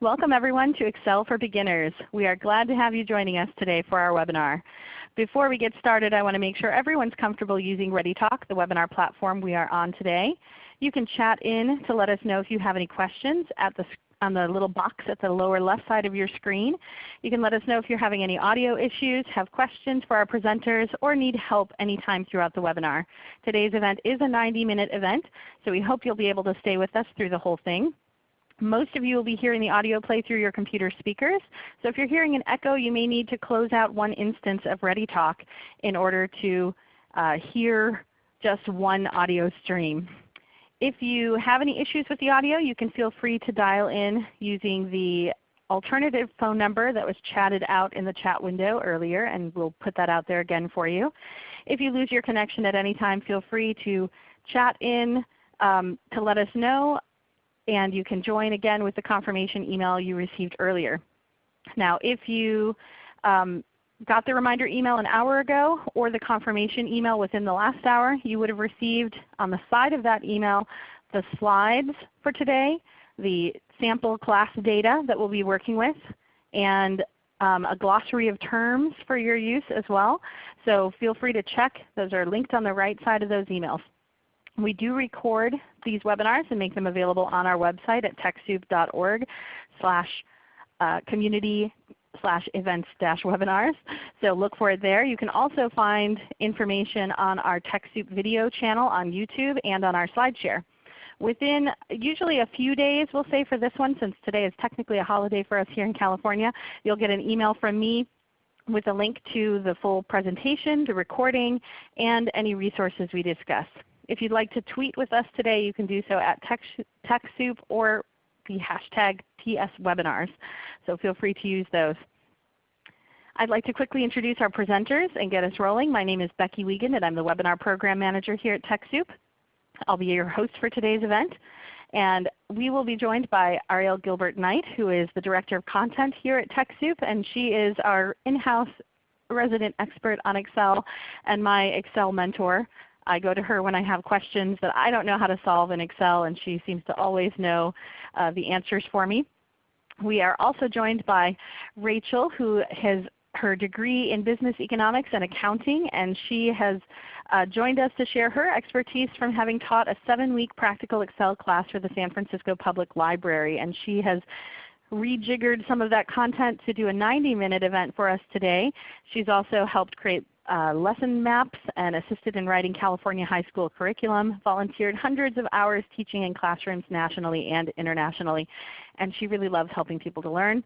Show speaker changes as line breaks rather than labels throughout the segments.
Welcome everyone to Excel for Beginners. We are glad to have you joining us today for our webinar. Before we get started, I want to make sure everyone's comfortable using ReadyTalk, the webinar platform we are on today. You can chat in to let us know if you have any questions at the, on the little box at the lower left side of your screen. You can let us know if you're having any audio issues, have questions for our presenters, or need help anytime throughout the webinar. Today's event is a 90-minute event, so we hope you'll be able to stay with us through the whole thing. Most of you will be hearing the audio play through your computer speakers. So if you're hearing an echo, you may need to close out one instance of ReadyTalk in order to uh, hear just one audio stream. If you have any issues with the audio, you can feel free to dial in using the alternative phone number that was chatted out in the chat window earlier, and we'll put that out there again for you. If you lose your connection at any time, feel free to chat in um, to let us know and you can join again with the confirmation email you received earlier. Now if you um, got the reminder email an hour ago or the confirmation email within the last hour, you would have received on the side of that email the slides for today, the sample class data that we'll be working with, and um, a glossary of terms for your use as well. So feel free to check. Those are linked on the right side of those emails. We do record these webinars and make them available on our website at TechSoup.org slash uh, community slash events dash webinars. So look for it there. You can also find information on our TechSoup video channel on YouTube and on our SlideShare. Within usually a few days, we'll say for this one, since today is technically a holiday for us here in California, you'll get an email from me with a link to the full presentation, the recording, and any resources we discuss. If you'd like to tweet with us today, you can do so at TechSoup or the hashtag TSWebinars. So feel free to use those. I'd like to quickly introduce our presenters and get us rolling. My name is Becky Wiegand and I'm the Webinar Program Manager here at TechSoup. I'll be your host for today's event. And we will be joined by Ariel Gilbert Knight, who is the Director of Content here at TechSoup, and she is our in-house resident expert on Excel and my Excel mentor. I go to her when I have questions that I don't know how to solve in Excel, and she seems to always know uh, the answers for me. We are also joined by Rachel who has her degree in business economics and accounting, and she has uh, joined us to share her expertise from having taught a 7-week practical Excel class for the San Francisco Public Library. And she has rejiggered some of that content to do a 90-minute event for us today. She's also helped create uh, lesson maps and assisted in writing California high school curriculum, volunteered hundreds of hours teaching in classrooms nationally and internationally, and she really loves helping people to learn.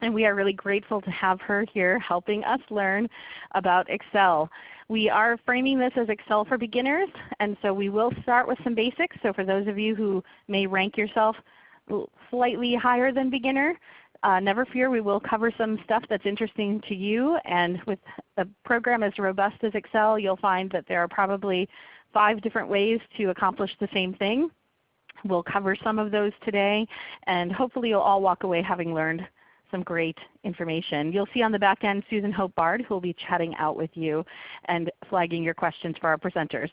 And we are really grateful to have her here helping us learn about Excel. We are framing this as Excel for beginners, and so we will start with some basics. So for those of you who may rank yourself slightly higher than beginner, uh, never fear, we will cover some stuff that's interesting to you. And with a program as robust as Excel, you'll find that there are probably five different ways to accomplish the same thing. We'll cover some of those today, and hopefully you'll all walk away having learned some great information. You'll see on the back end Susan Hope Bard who will be chatting out with you and flagging your questions for our presenters.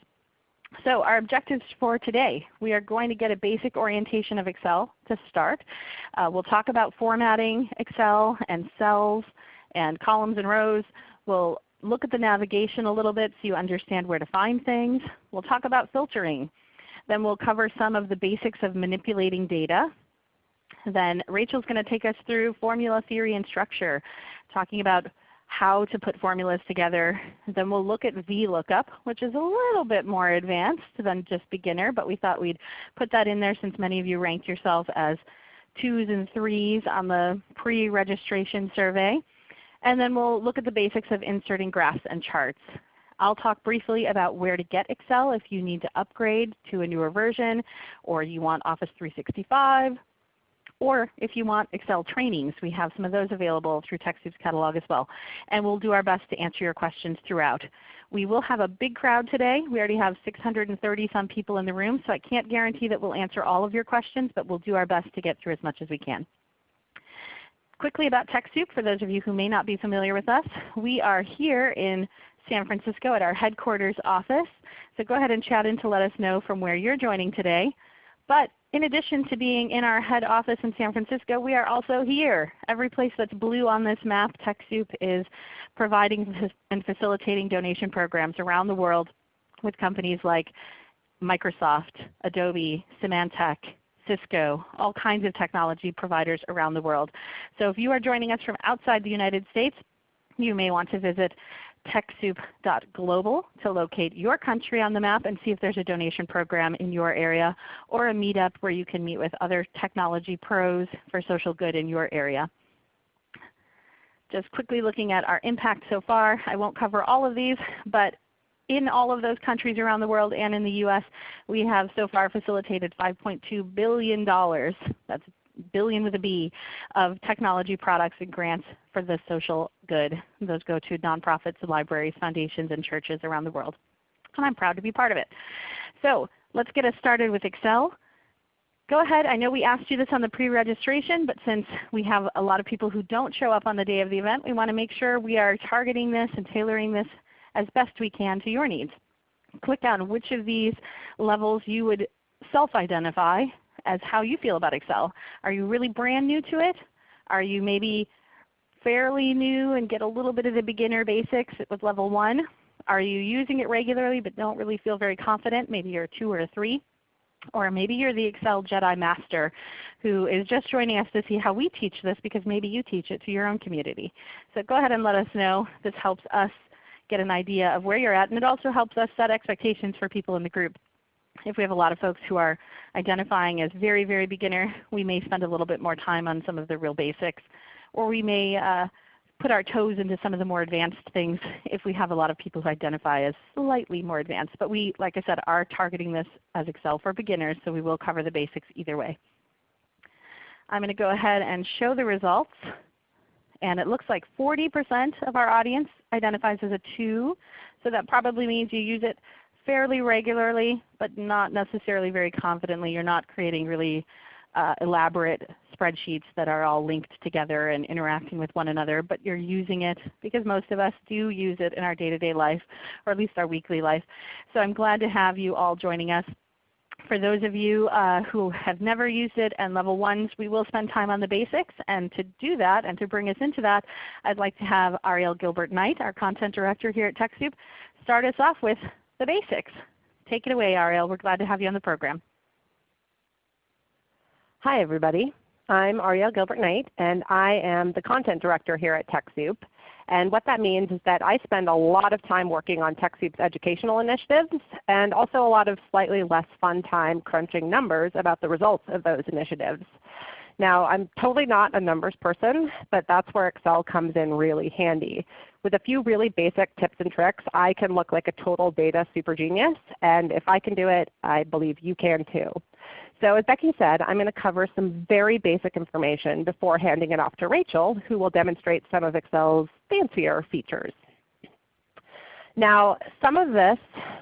So our objectives for today, we are going to get a basic orientation of Excel to start. Uh, we'll talk about formatting Excel and cells and columns and rows. We'll look at the navigation a little bit so you understand where to find things. We'll talk about filtering. Then we'll cover some of the basics of manipulating data. Then Rachel's going to take us through formula theory and structure, talking about how to put formulas together. Then we'll look at VLOOKUP, which is a little bit more advanced than just beginner, but we thought we'd put that in there since many of you ranked yourself as twos and threes on the pre-registration survey. And then we'll look at the basics of inserting graphs and charts. I'll talk briefly about where to get Excel if you need to upgrade to a newer version or you want Office 365 or if you want Excel trainings, we have some of those available through TechSoup's catalog as well. And we'll do our best to answer your questions throughout. We will have a big crowd today. We already have 630 some people in the room, so I can't guarantee that we'll answer all of your questions, but we'll do our best to get through as much as we can. Quickly about TechSoup, for those of you who may not be familiar with us, we are here in San Francisco at our headquarters office. So go ahead and chat in to let us know from where you're joining today. But in addition to being in our head office in San Francisco, we are also here. Every place that's blue on this map, TechSoup is providing and facilitating donation programs around the world with companies like Microsoft, Adobe, Symantec, Cisco, all kinds of technology providers around the world. So if you are joining us from outside the United States, you may want to visit TechSoup.global to locate your country on the map and see if there's a donation program in your area or a meetup where you can meet with other technology pros for social good in your area. Just quickly looking at our impact so far, I won't cover all of these, but in all of those countries around the world and in the US, we have so far facilitated $5.2 billion. That's billion with a B of technology products and grants for the social good. Those go to nonprofits, libraries, foundations, and churches around the world. And I'm proud to be part of it. So let's get us started with Excel. Go ahead. I know we asked you this on the pre-registration, but since we have a lot of people who don't show up on the day of the event, we want to make sure we are targeting this and tailoring this as best we can to your needs. Click on which of these levels you would self-identify as how you feel about Excel. Are you really brand new to it? Are you maybe fairly new and get a little bit of the beginner basics with level 1? Are you using it regularly but don't really feel very confident? Maybe you're a 2 or a 3. Or maybe you're the Excel Jedi Master who is just joining us to see how we teach this because maybe you teach it to your own community. So go ahead and let us know. This helps us get an idea of where you're at, and it also helps us set expectations for people in the group. If we have a lot of folks who are identifying as very, very beginner, we may spend a little bit more time on some of the real basics. Or we may uh, put our toes into some of the more advanced things if we have a lot of people who identify as slightly more advanced. But we, like I said, are targeting this as Excel for beginners, so we will cover the basics either way. I'm going to go ahead and show the results. And it looks like 40% of our audience identifies as a 2. So that probably means you use it fairly regularly, but not necessarily very confidently. You're not creating really uh, elaborate spreadsheets that are all linked together and interacting with one another, but you're using it because most of us do use it in our day-to-day -day life, or at least our weekly life. So I'm glad to have you all joining us. For those of you uh, who have never used it and level ones, we will spend time on the basics. And to do that and to bring us into that, I'd like to have Ariel Gilbert Knight, our Content Director here at TechSoup, start us off with the basics. Take it away, Ariel. We're glad to have you on the program.
Hi everybody. I'm Ariel Gilbert Knight, and I am the Content Director here at TechSoup. And what that means is that I spend a lot of time working on TechSoup's educational initiatives and also a lot of slightly less fun time crunching numbers about the results of those initiatives. Now I'm totally not a numbers person, but that's where Excel comes in really handy. With a few really basic tips and tricks, I can look like a total data super genius. And if I can do it, I believe you can too. So as Becky said, I'm going to cover some very basic information before handing it off to Rachel, who will demonstrate some of Excel's fancier features. Now some of this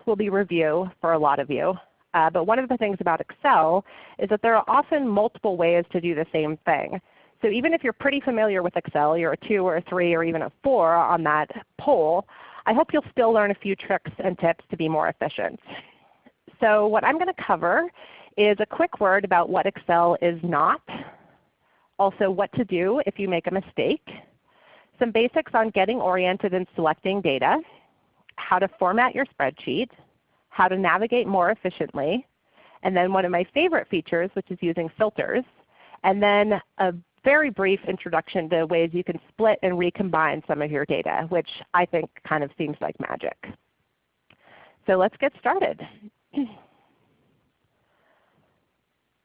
will be review for a lot of you. Uh, but one of the things about Excel is that there are often multiple ways to do the same thing. So even if you're pretty familiar with Excel, you're a 2 or a 3 or even a 4 on that poll, I hope you'll still learn a few tricks and tips to be more efficient. So what I'm going to cover is a quick word about what Excel is not, also what to do if you make a mistake, some basics on getting oriented and selecting data, how to format your spreadsheet, how to navigate more efficiently, and then one of my favorite features which is using filters, and then a very brief introduction to ways you can split and recombine some of your data, which I think kind of seems like magic. So let's get started.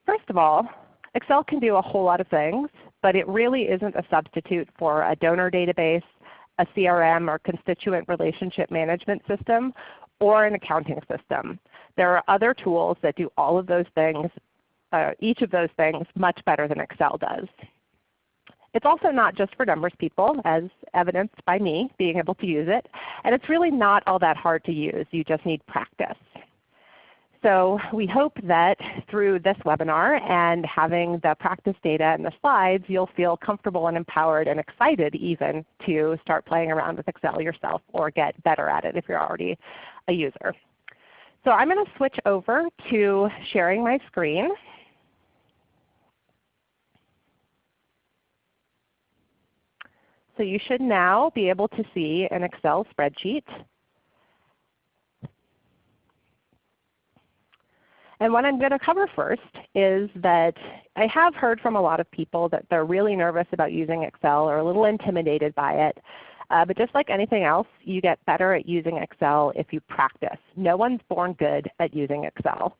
First of all, Excel can do a whole lot of things, but it really isn't a substitute for a donor database, a CRM or constituent relationship management system, or an accounting system. There are other tools that do all of those things, uh, each of those things much better than Excel does. It's also not just for numbers people, as evidenced by me being able to use it. And it's really not all that hard to use. You just need practice. So we hope that through this webinar and having the practice data and the slides, you'll feel comfortable and empowered and excited even to start playing around with Excel yourself or get better at it if you're already a user. So I'm going to switch over to sharing my screen. So you should now be able to see an Excel spreadsheet. And what I'm going to cover first is that I have heard from a lot of people that they're really nervous about using Excel or a little intimidated by it. Uh, but just like anything else, you get better at using Excel if you practice. No one's born good at using Excel.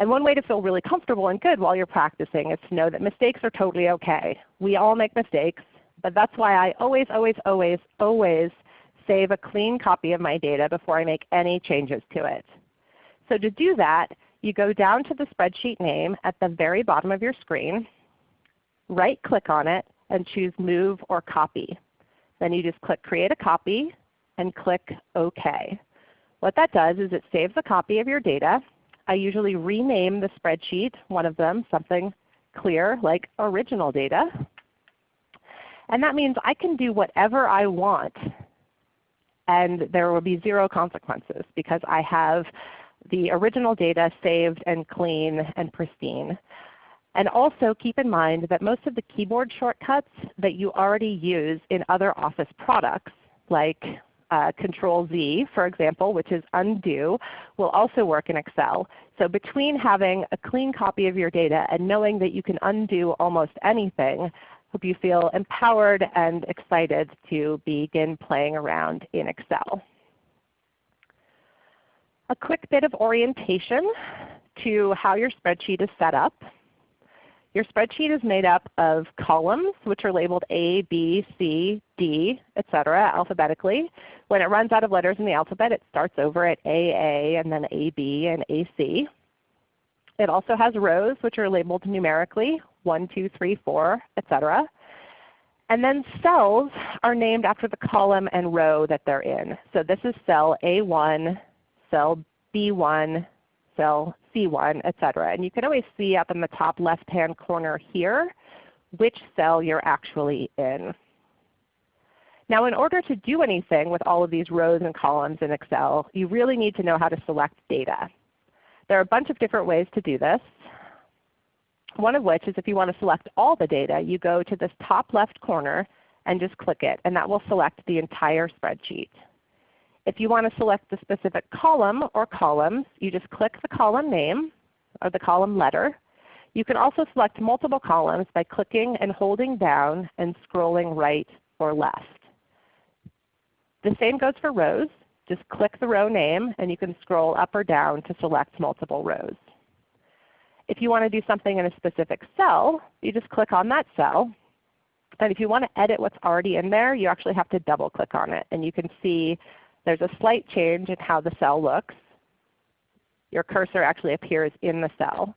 And one way to feel really comfortable and good while you're practicing is to know that mistakes are totally okay. We all make mistakes, but that's why I always, always, always, always save a clean copy of my data before I make any changes to it. So to do that, you go down to the spreadsheet name at the very bottom of your screen, right click on it, and choose Move or Copy. Then you just click Create a Copy and click OK. What that does is it saves a copy of your data. I usually rename the spreadsheet, one of them, something clear like original data. And that means I can do whatever I want and there will be zero consequences because I have the original data saved and clean and pristine. And also keep in mind that most of the keyboard shortcuts that you already use in other Office products, like uh, Control Z, for example, which is undo, will also work in Excel. So between having a clean copy of your data and knowing that you can undo almost anything, I hope you feel empowered and excited to begin playing around in Excel. A quick bit of orientation to how your spreadsheet is set up. Your spreadsheet is made up of columns which are labeled A, B, C, D, etc. alphabetically. When it runs out of letters in the alphabet, it starts over at AA and then AB and AC. It also has rows which are labeled numerically, 1, 2, 3, 4, etc. And then cells are named after the column and row that they're in. So this is cell A1, cell B1, cell C1, etc. And you can always see up in the top left-hand corner here which cell you're actually in. Now in order to do anything with all of these rows and columns in Excel, you really need to know how to select data. There are a bunch of different ways to do this. One of which is if you want to select all the data, you go to this top left corner and just click it, and that will select the entire spreadsheet. If you want to select the specific column or columns, you just click the column name or the column letter. You can also select multiple columns by clicking and holding down and scrolling right or left. The same goes for rows. Just click the row name and you can scroll up or down to select multiple rows. If you want to do something in a specific cell, you just click on that cell. And if you want to edit what's already in there, you actually have to double click on it. And you can see there's a slight change in how the cell looks. Your cursor actually appears in the cell.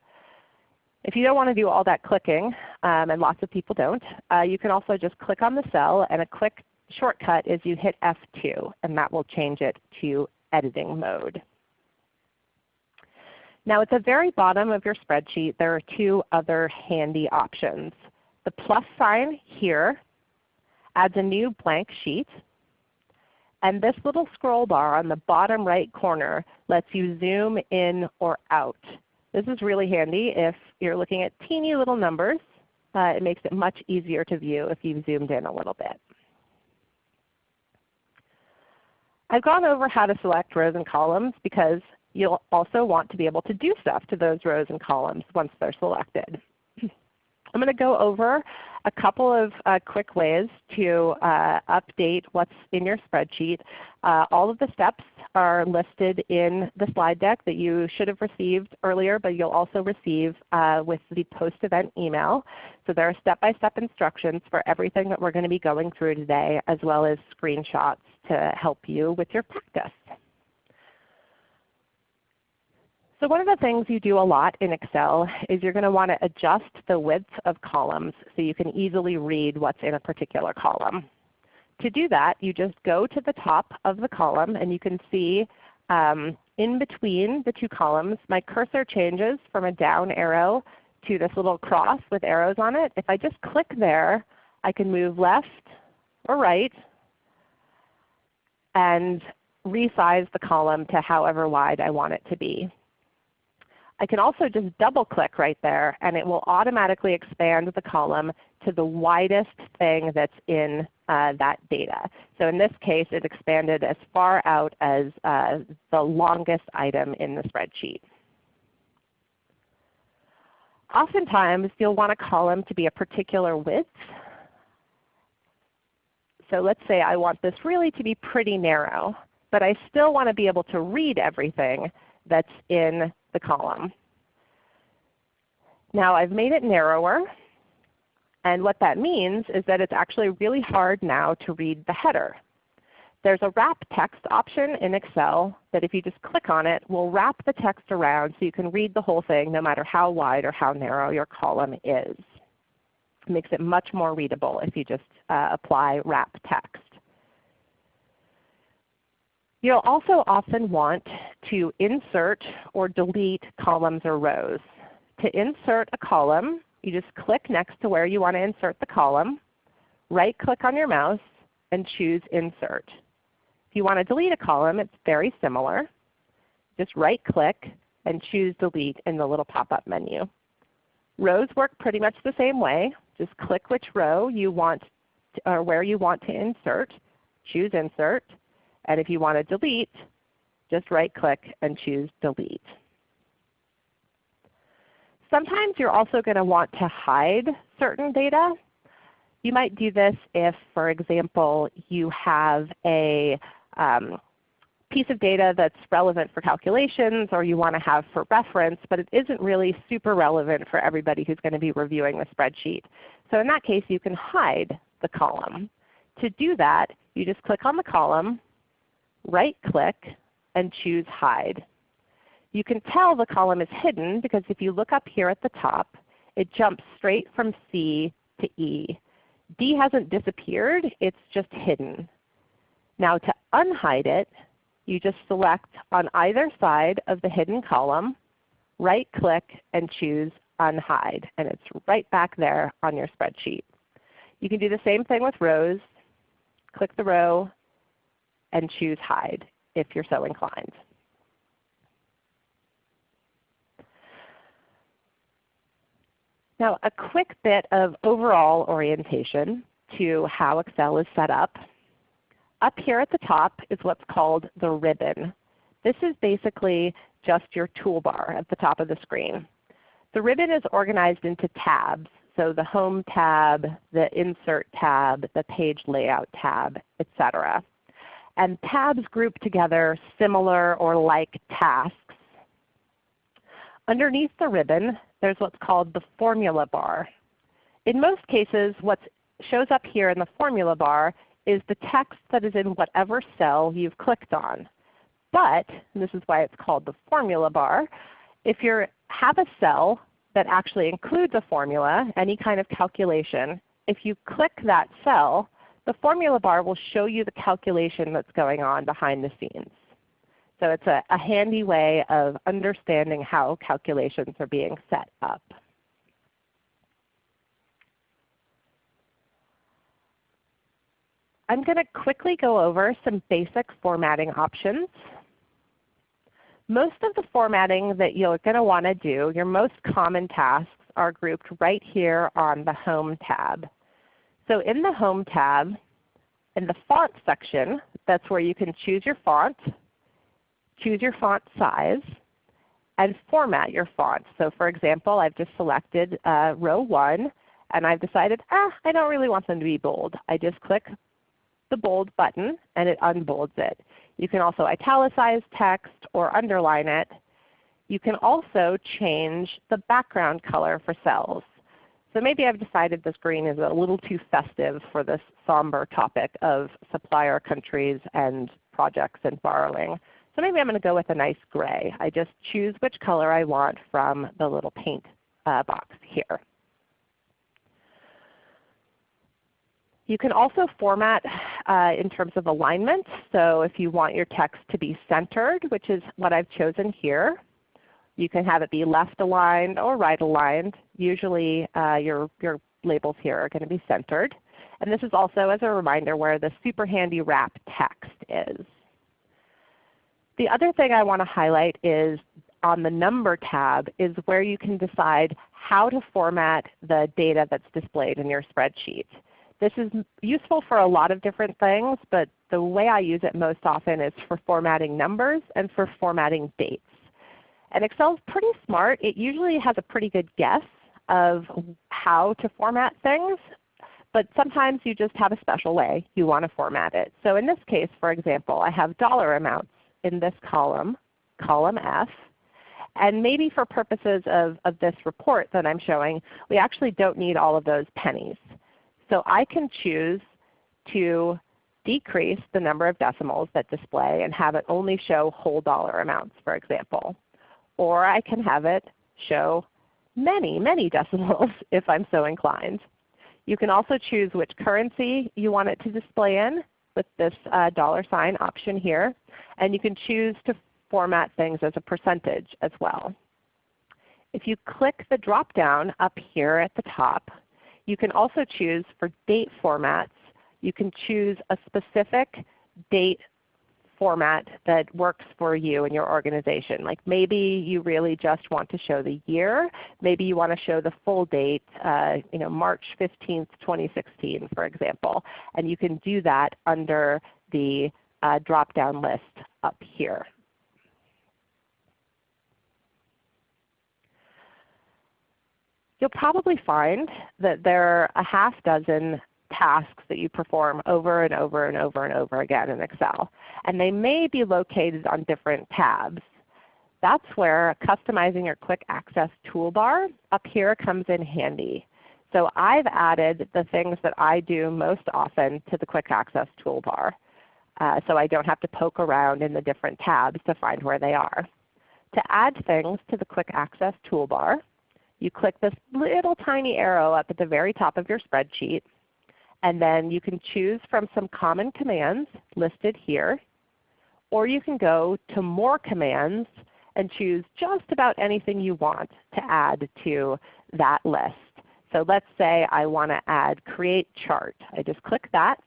If you don't want to do all that clicking, um, and lots of people don't, uh, you can also just click on the cell and a quick shortcut is you hit F2 and that will change it to editing mode. Now at the very bottom of your spreadsheet there are two other handy options. The plus sign here adds a new blank sheet and this little scroll bar on the bottom right corner lets you zoom in or out. This is really handy if you're looking at teeny little numbers. Uh, it makes it much easier to view if you've zoomed in a little bit. I've gone over how to select rows and columns because you'll also want to be able to do stuff to those rows and columns once they're selected. I'm going to go over a couple of uh, quick ways to uh, update what's in your spreadsheet. Uh, all of the steps are listed in the slide deck that you should have received earlier, but you'll also receive uh, with the post-event email. So there are step-by-step -step instructions for everything that we're going to be going through today, as well as screenshots to help you with your practice. So one of the things you do a lot in Excel is you're going to want to adjust the width of columns so you can easily read what's in a particular column. To do that, you just go to the top of the column and you can see um, in between the two columns my cursor changes from a down arrow to this little cross with arrows on it. If I just click there, I can move left or right and resize the column to however wide I want it to be. I can also just double click right there and it will automatically expand the column to the widest thing that's in uh, that data. So in this case it expanded as far out as uh, the longest item in the spreadsheet. Oftentimes you'll want a column to be a particular width. So let's say I want this really to be pretty narrow, but I still want to be able to read everything that's in the column. Now I've made it narrower, and what that means is that it's actually really hard now to read the header. There's a wrap text option in Excel that if you just click on it will wrap the text around so you can read the whole thing no matter how wide or how narrow your column is. It makes it much more readable if you just uh, apply wrap text. You'll also often want to insert or delete columns or rows. To insert a column, you just click next to where you want to insert the column, right click on your mouse, and choose Insert. If you want to delete a column, it's very similar. Just right click and choose Delete in the little pop-up menu. Rows work pretty much the same way. Just click which row you want to, or where you want to insert, choose Insert, and if you want to delete, just right click and choose Delete. Sometimes you're also going to want to hide certain data. You might do this if, for example, you have a um, piece of data that's relevant for calculations or you want to have for reference, but it isn't really super relevant for everybody who's going to be reviewing the spreadsheet. So in that case, you can hide the column. To do that, you just click on the column, right click, and choose Hide. You can tell the column is hidden because if you look up here at the top, it jumps straight from C to E. D hasn't disappeared, it's just hidden. Now to unhide it, you just select on either side of the hidden column, right click and choose Unhide, and it's right back there on your spreadsheet. You can do the same thing with rows. Click the row and choose Hide if you're so inclined. Now a quick bit of overall orientation to how Excel is set up. Up here at the top is what's called the ribbon. This is basically just your toolbar at the top of the screen. The ribbon is organized into tabs. So the Home tab, the Insert tab, the Page Layout tab, etc. And tabs group together similar or like tasks. Underneath the ribbon there's what's called the formula bar. In most cases what shows up here in the formula bar is the text that is in whatever cell you've clicked on. But, this is why it's called the formula bar, if you have a cell that actually includes a formula, any kind of calculation, if you click that cell, the formula bar will show you the calculation that's going on behind the scenes. So it's a, a handy way of understanding how calculations are being set up. I'm going to quickly go over some basic formatting options. Most of the formatting that you're going to want to do, your most common tasks, are grouped right here on the Home tab. So in the Home tab, in the Font section, that's where you can choose your font choose your font size, and format your font. So for example, I've just selected uh, row 1 and I've decided, ah, I don't really want them to be bold. I just click the bold button and it unbolds it. You can also italicize text or underline it. You can also change the background color for cells. So maybe I've decided this green is a little too festive for this somber topic of supplier countries and projects and borrowing. So maybe I'm going to go with a nice gray. I just choose which color I want from the little paint uh, box here. You can also format uh, in terms of alignment. So if you want your text to be centered, which is what I've chosen here, you can have it be left aligned or right aligned. Usually uh, your, your labels here are going to be centered. And this is also as a reminder where the super handy wrap text is. The other thing I want to highlight is on the Number tab is where you can decide how to format the data that's displayed in your spreadsheet. This is useful for a lot of different things, but the way I use it most often is for formatting numbers and for formatting dates. And Excel is pretty smart. It usually has a pretty good guess of how to format things, but sometimes you just have a special way you want to format it. So in this case, for example, I have dollar amounts in this column, column F. And maybe for purposes of, of this report that I'm showing, we actually don't need all of those pennies. So I can choose to decrease the number of decimals that display and have it only show whole dollar amounts, for example. Or I can have it show many, many decimals if I'm so inclined. You can also choose which currency you want it to display in with this uh, dollar sign option here. And you can choose to format things as a percentage as well. If you click the drop down up here at the top, you can also choose for date formats. You can choose a specific date format that works for you and your organization. Like maybe you really just want to show the year. Maybe you want to show the full date, uh, you know, March 15th, 2016 for example. And you can do that under the uh, drop-down list up here. you'll probably find that there are a half dozen tasks that you perform over and over and over and over again in Excel. And they may be located on different tabs. That's where customizing your quick access toolbar up here comes in handy. So I've added the things that I do most often to the quick access toolbar. Uh, so I don't have to poke around in the different tabs to find where they are. To add things to the quick access toolbar, you click this little tiny arrow up at the very top of your spreadsheet, and then you can choose from some common commands listed here, or you can go to More Commands and choose just about anything you want to add to that list. So let's say I want to add Create Chart. I just click that,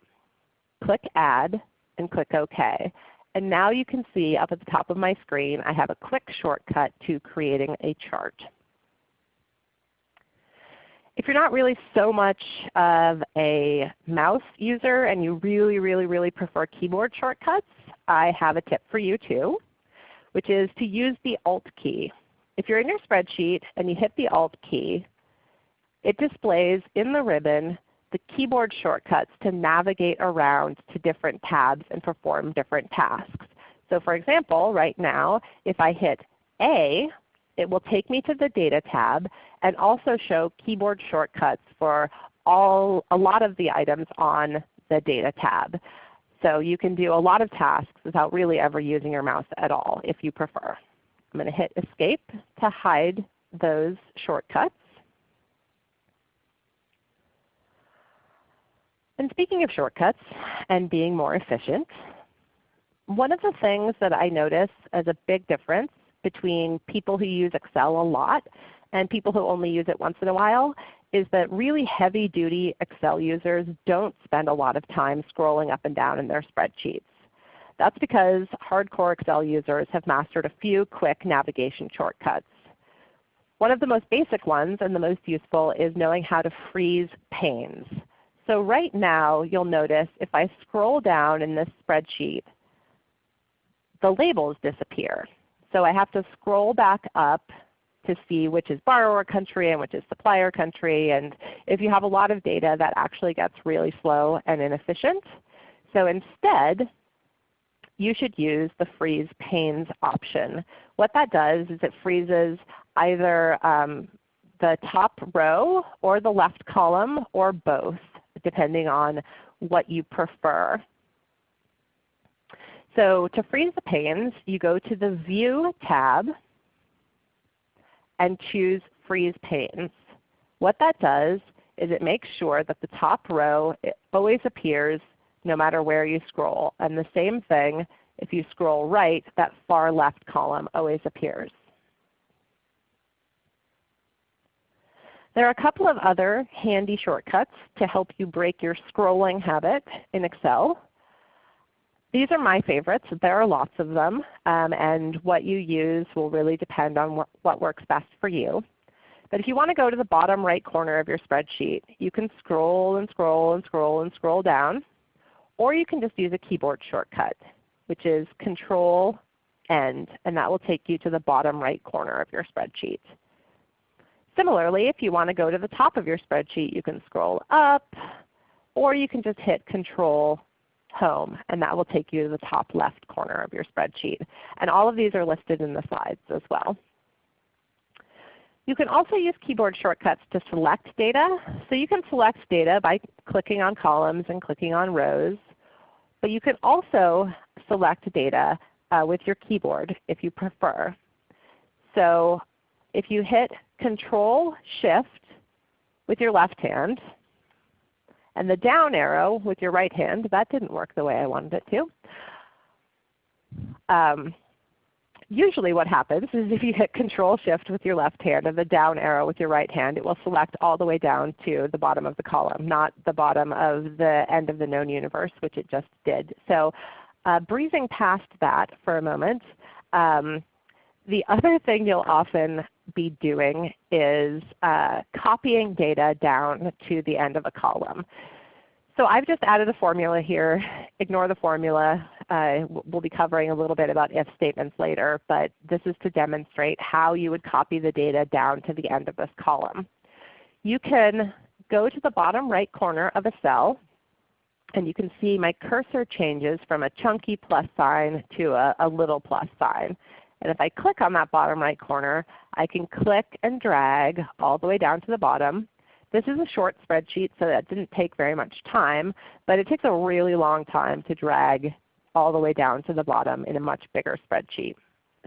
click Add, and click OK. And now you can see up at the top of my screen I have a quick shortcut to creating a chart. If you're not really so much of a mouse user and you really, really, really prefer keyboard shortcuts, I have a tip for you too, which is to use the Alt key. If you're in your spreadsheet and you hit the Alt key, it displays in the ribbon the keyboard shortcuts to navigate around to different tabs and perform different tasks. So for example, right now if I hit A, it will take me to the Data tab and also show keyboard shortcuts for all, a lot of the items on the Data tab. So you can do a lot of tasks without really ever using your mouse at all if you prefer. I'm going to hit Escape to hide those shortcuts. And speaking of shortcuts and being more efficient, one of the things that I notice as a big difference between people who use Excel a lot and people who only use it once in a while is that really heavy duty Excel users don't spend a lot of time scrolling up and down in their spreadsheets. That's because hardcore Excel users have mastered a few quick navigation shortcuts. One of the most basic ones and the most useful is knowing how to freeze panes. So right now you'll notice if I scroll down in this spreadsheet, the labels disappear. So I have to scroll back up to see which is borrower country and which is supplier country. And if you have a lot of data, that actually gets really slow and inefficient. So instead, you should use the freeze panes option. What that does is it freezes either um, the top row or the left column or both, depending on what you prefer. So to freeze the panes, you go to the View tab and choose Freeze Panes. What that does is it makes sure that the top row always appears no matter where you scroll. And the same thing, if you scroll right, that far left column always appears. There are a couple of other handy shortcuts to help you break your scrolling habit in Excel. These are my favorites. There are lots of them, um, and what you use will really depend on what, what works best for you. But if you want to go to the bottom right corner of your spreadsheet, you can scroll and scroll and scroll and scroll down, or you can just use a keyboard shortcut, which is Control End, and that will take you to the bottom right corner of your spreadsheet. Similarly, if you want to go to the top of your spreadsheet, you can scroll up, or you can just hit Control Home, and that will take you to the top left corner of your spreadsheet. And all of these are listed in the slides as well. You can also use keyboard shortcuts to select data. So you can select data by clicking on columns and clicking on rows. But you can also select data uh, with your keyboard if you prefer. So if you hit Control Shift with your left hand, and the down arrow with your right hand, that didn't work the way I wanted it to. Um, usually what happens is if you hit Control Shift with your left hand and the down arrow with your right hand, it will select all the way down to the bottom of the column, not the bottom of the end of the known universe, which it just did. So uh, breezing past that for a moment, um, the other thing you'll often be doing is uh, copying data down to the end of a column. So I've just added a formula here. Ignore the formula. Uh, we'll be covering a little bit about if statements later, but this is to demonstrate how you would copy the data down to the end of this column. You can go to the bottom right corner of a cell, and you can see my cursor changes from a chunky plus sign to a, a little plus sign. And if I click on that bottom right corner, I can click and drag all the way down to the bottom. This is a short spreadsheet, so that didn't take very much time, but it takes a really long time to drag all the way down to the bottom in a much bigger spreadsheet.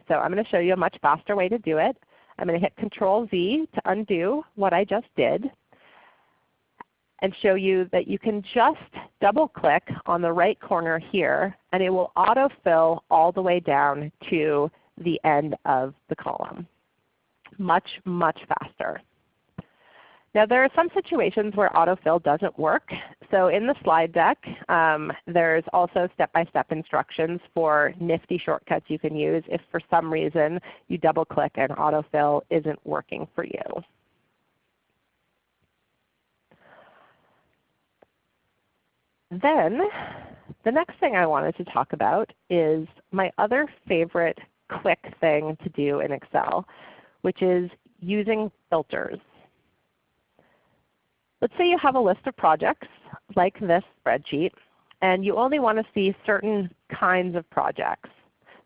So I'm going to show you a much faster way to do it. I'm going to hit Control Z to undo what I just did and show you that you can just double click on the right corner here and it will autofill all the way down to the end of the column. Much, much faster. Now there are some situations where autofill doesn't work. So in the slide deck um, there's also step-by-step -step instructions for nifty shortcuts you can use if for some reason you double click and autofill isn't working for you. Then the next thing I wanted to talk about is my other favorite quick thing to do in Excel, which is using filters. Let's say you have a list of projects like this spreadsheet, and you only want to see certain kinds of projects.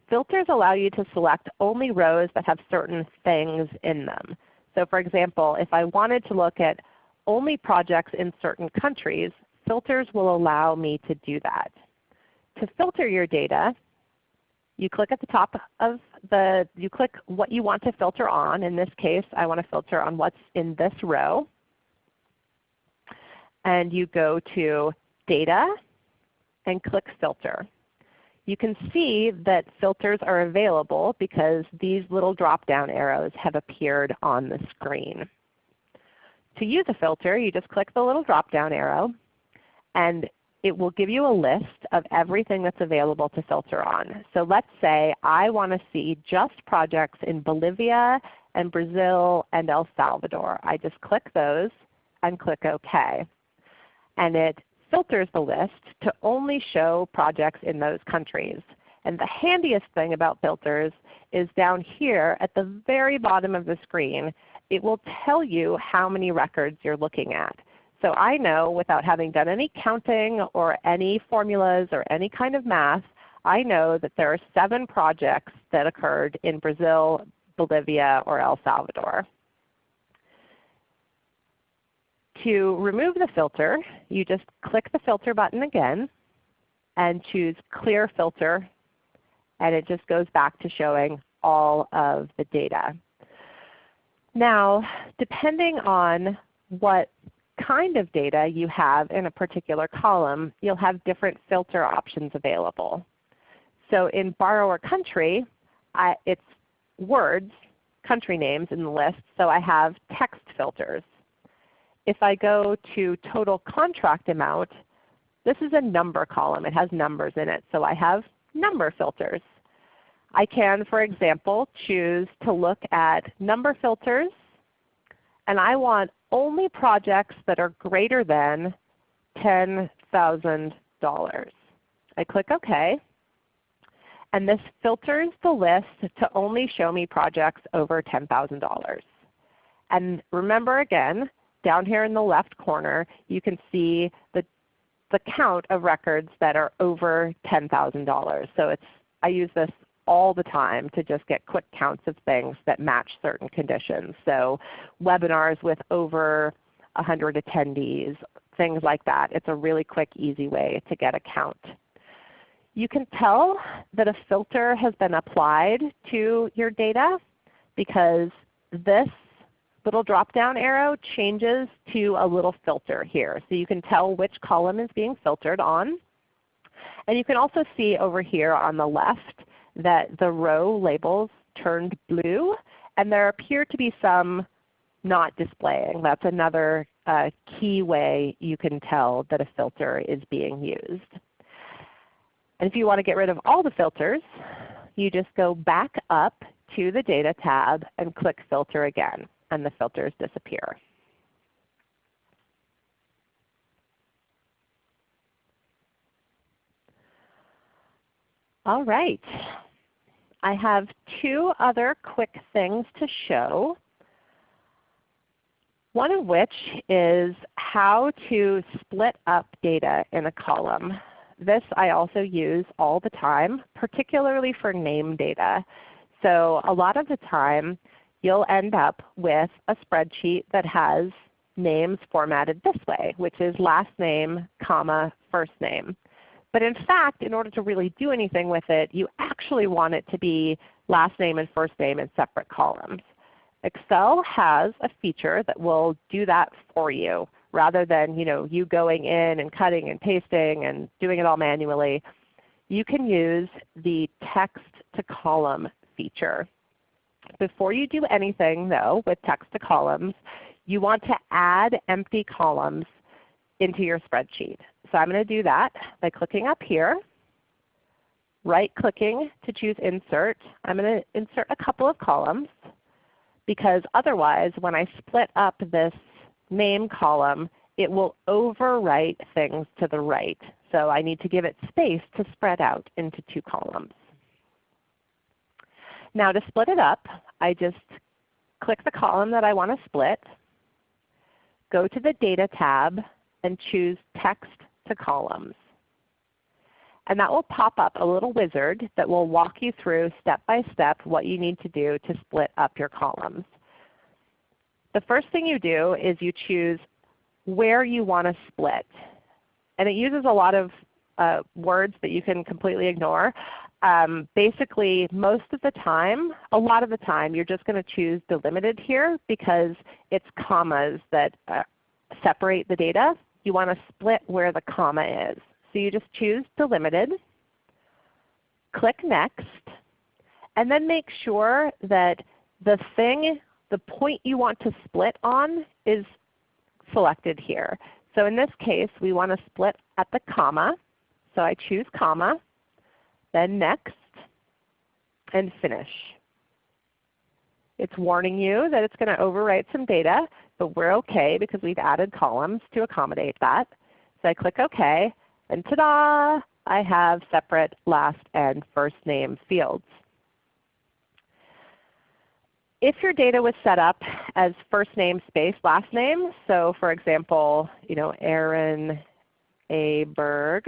Filters allow you to select only rows that have certain things in them. So for example, if I wanted to look at only projects in certain countries, filters will allow me to do that. To filter your data, you click at the top of the, you click what you want to filter on. In this case, I want to filter on what's in this row. And you go to Data and click Filter. You can see that filters are available because these little drop-down arrows have appeared on the screen. To use a filter, you just click the little drop-down arrow, and it will give you a list of everything that's available to filter on. So let's say I want to see just projects in Bolivia and Brazil and El Salvador. I just click those and click OK. And it filters the list to only show projects in those countries. And the handiest thing about filters is down here at the very bottom of the screen, it will tell you how many records you're looking at. So I know without having done any counting or any formulas or any kind of math, I know that there are seven projects that occurred in Brazil, Bolivia, or El Salvador. To remove the filter, you just click the filter button again and choose Clear Filter, and it just goes back to showing all of the data. Now, depending on what kind of data you have in a particular column, you'll have different filter options available. So in borrower country, I, it's words, country names in the list, so I have text filters. If I go to total contract amount, This is a number column. It has numbers in it. So I have number filters. I can, for example, choose to look at number filters, and I want only projects that are greater than $10,000. I click OK. And this filters the list to only show me projects over $10,000. And remember again, down here in the left corner, you can see the, the count of records that are over $10,000. So it's, I use this all the time to just get quick counts of things that match certain conditions. So webinars with over 100 attendees, things like that. It's a really quick, easy way to get a count. You can tell that a filter has been applied to your data because this little drop-down arrow changes to a little filter here. So you can tell which column is being filtered on. And you can also see over here on the left that the row labels turned blue, and there appear to be some not displaying. That's another uh, key way you can tell that a filter is being used. And if you want to get rid of all the filters, you just go back up to the Data tab and click Filter again, and the filters disappear. All right. I have two other quick things to show. One of which is how to split up data in a column. This I also use all the time, particularly for name data. So a lot of the time you'll end up with a spreadsheet that has names formatted this way, which is last name, comma, first name. But in fact, in order to really do anything with it, you actually want it to be last name and first name in separate columns. Excel has a feature that will do that for you rather than you, know, you going in and cutting and pasting and doing it all manually. You can use the text to column feature. Before you do anything though with text to columns, you want to add empty columns into your spreadsheet. So I'm going to do that by clicking up here, right clicking to choose Insert. I'm going to insert a couple of columns because otherwise when I split up this name column, it will overwrite things to the right. So I need to give it space to spread out into two columns. Now to split it up, I just click the column that I want to split, go to the Data tab, and choose Text to columns. And that will pop up a little wizard that will walk you through step by step what you need to do to split up your columns. The first thing you do is you choose where you want to split. And it uses a lot of uh, words that you can completely ignore. Um, basically, most of the time, a lot of the time, you're just going to choose delimited here because it's commas that uh, separate the data you want to split where the comma is. So you just choose delimited, click Next, and then make sure that the thing, the point you want to split on is selected here. So in this case, we want to split at the comma. So I choose comma, then Next, and Finish. It's warning you that it's going to overwrite some data but we're okay because we've added columns to accommodate that. So I click OK, and ta-da! I have separate last and first name fields. If your data was set up as first name space last name, so for example, you know, Aaron A. Berg,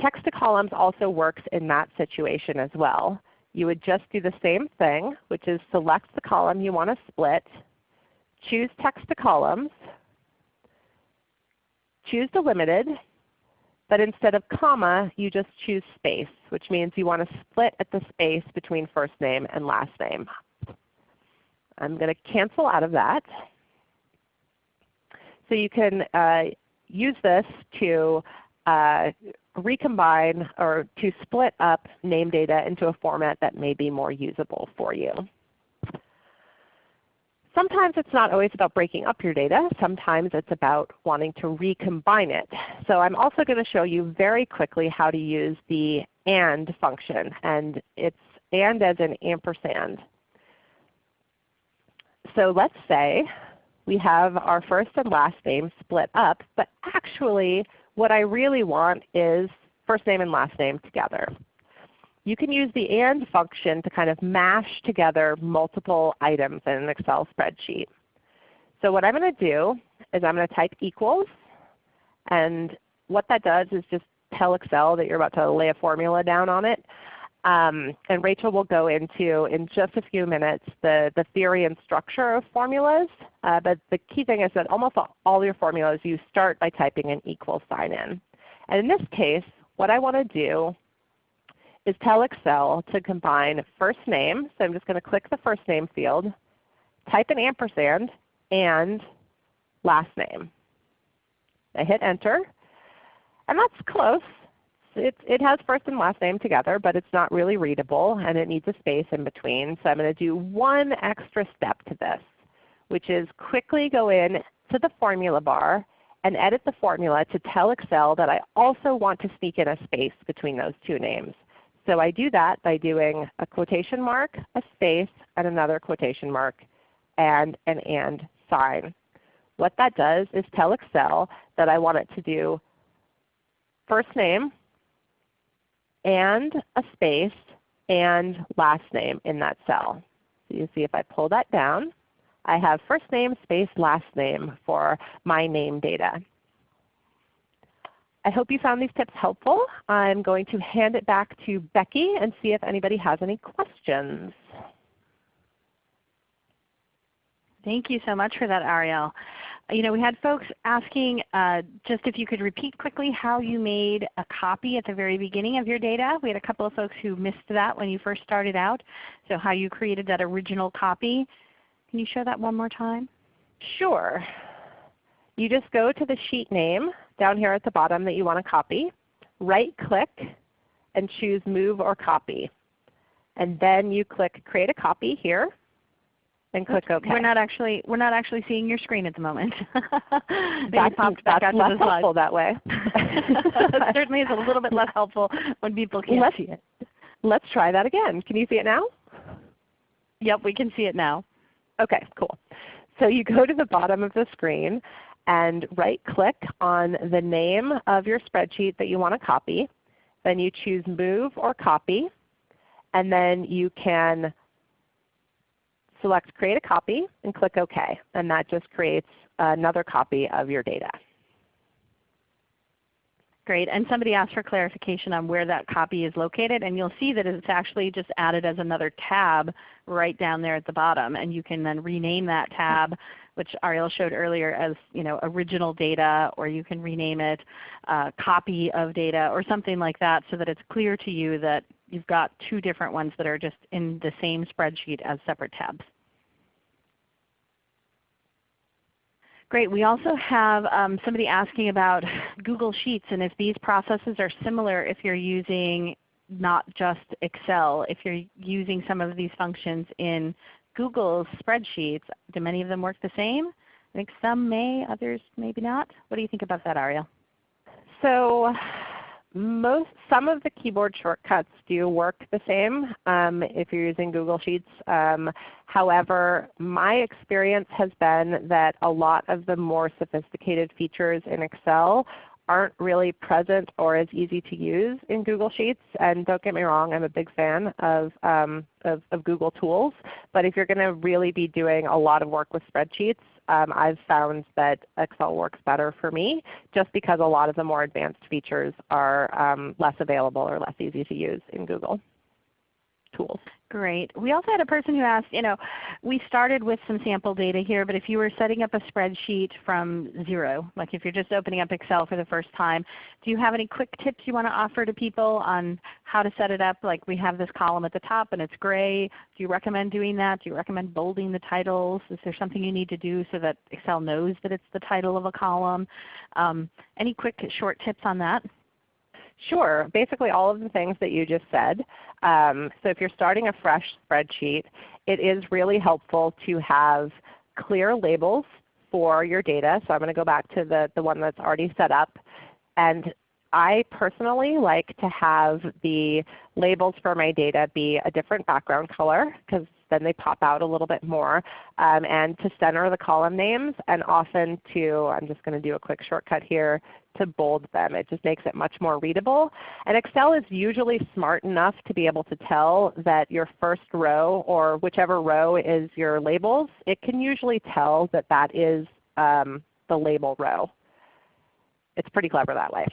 text to columns also works in that situation as well. You would just do the same thing, which is select the column you want to split, choose text to columns, choose delimited, but instead of comma, you just choose space, which means you want to split at the space between first name and last name. I'm going to cancel out of that. So you can uh, use this to uh, recombine or to split up name data into a format that may be more usable for you. Sometimes it's not always about breaking up your data. Sometimes it's about wanting to recombine it. So I'm also going to show you very quickly how to use the AND function. And it's AND as an ampersand. So let's say we have our first and last name split up, but actually what I really want is first name and last name together. You can use the AND function to kind of mash together multiple items in an Excel spreadsheet. So what I'm going to do is I'm going to type equals, and what that does is just tell Excel that you're about to lay a formula down on it. Um, and Rachel will go into, in just a few minutes, the, the theory and structure of formulas. Uh, but the key thing is that almost all your formulas, you start by typing an equal sign in. And in this case, what I want to do is tell Excel to combine first name. So I'm just going to click the first name field, type an ampersand, and last name. I hit enter. And that's close. It, it has first and last name together, but it's not really readable and it needs a space in between. So I'm going to do one extra step to this, which is quickly go in to the formula bar and edit the formula to tell Excel that I also want to sneak in a space between those two names. So I do that by doing a quotation mark, a space, and another quotation mark, and an AND sign. What that does is tell Excel that I want it to do first name and a space and last name in that cell. So you see if I pull that down, I have first name, space, last name for my name data. I hope you found these tips helpful. I'm going to hand it back to Becky and see if anybody has any questions.
Thank you so much for that, Ariel. You know, we had folks asking uh, just if you could repeat quickly how you made a copy at the very beginning of your data. We had a couple of folks who missed that when you first started out. So how you created that original copy. Can you show that one more time?
Sure. You just go to the sheet name down here at the bottom that you want to copy. Right click and choose Move or Copy. And then you click Create a Copy here and click OK.
We're not actually we're not actually seeing your screen at the moment.
that's that's less helpful that way.
certainly is a little bit less helpful when people can't
let's,
see it.
Let's try that again. Can you see it now?
Yep, we can see it now.
Okay, cool. So you go to the bottom of the screen and right click on the name of your spreadsheet that you want to copy. Then you choose Move or Copy. And then you can select Create a Copy and click OK. And that just creates another copy of your data.
Great. And somebody asked for clarification on where that copy is located. And you'll see that it's actually just added as another tab right down there at the bottom. And you can then rename that tab, which Ariel showed earlier as you know, original data, or you can rename it uh, copy of data or something like that so that it's clear to you that you've got two different ones that are just in the same spreadsheet as separate tabs. Great. We also have um, somebody asking about Google Sheets and if these processes are similar if you're using not just Excel. If you're using some of these functions in Google's spreadsheets, do many of them work the same? I think some may, others maybe not. What do you think about that, Ariel?
So most, some of the keyboard shortcuts do work the same um, if you're using Google Sheets. Um, however, my experience has been that a lot of the more sophisticated features in Excel aren't really present or as easy to use in Google Sheets. And don't get me wrong, I'm a big fan of, um, of, of Google tools. But if you're going to really be doing a lot of work with spreadsheets, um, I've found that Excel works better for me just because a lot of the more advanced features are um, less available or less easy to use in Google tools.
Great. We also had a person who asked, you know, we started with some sample data here, but if you were setting up a spreadsheet from zero, like if you're just opening up Excel for the first time, do you have any quick tips you want to offer to people on how to set it up? Like we have this column at the top and it's gray. Do you recommend doing that? Do you recommend bolding the titles? Is there something you need to do so that Excel knows that it's the title of a column? Um, any quick short tips on that?
Sure. Basically all of the things that you just said. Um, so if you're starting a fresh spreadsheet, it is really helpful to have clear labels for your data. So I'm going to go back to the, the one that's already set up. And I personally like to have the labels for my data be a different background color because then they pop out a little bit more. Um, and to center the column names and often to, I'm just going to do a quick shortcut here, to bold them. It just makes it much more readable. And Excel is usually smart enough to be able to tell that your first row or whichever row is your labels, it can usually tell that that is um, the label row. It's pretty clever that way.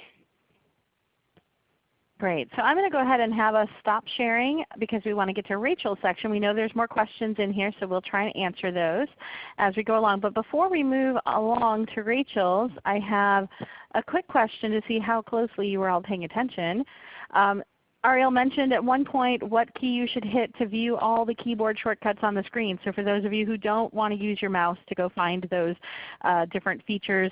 Great. So I'm going to go ahead and have us stop sharing because we want to get to Rachel's section. We know there's more questions in here, so we'll try and answer those as we go along. But before we move along to Rachel's, I have a quick question to see how closely you were all paying attention. Um, Ariel mentioned at one point what key you should hit to view all the keyboard shortcuts on the screen. So for those of you who don't want to use your mouse to go find those uh, different features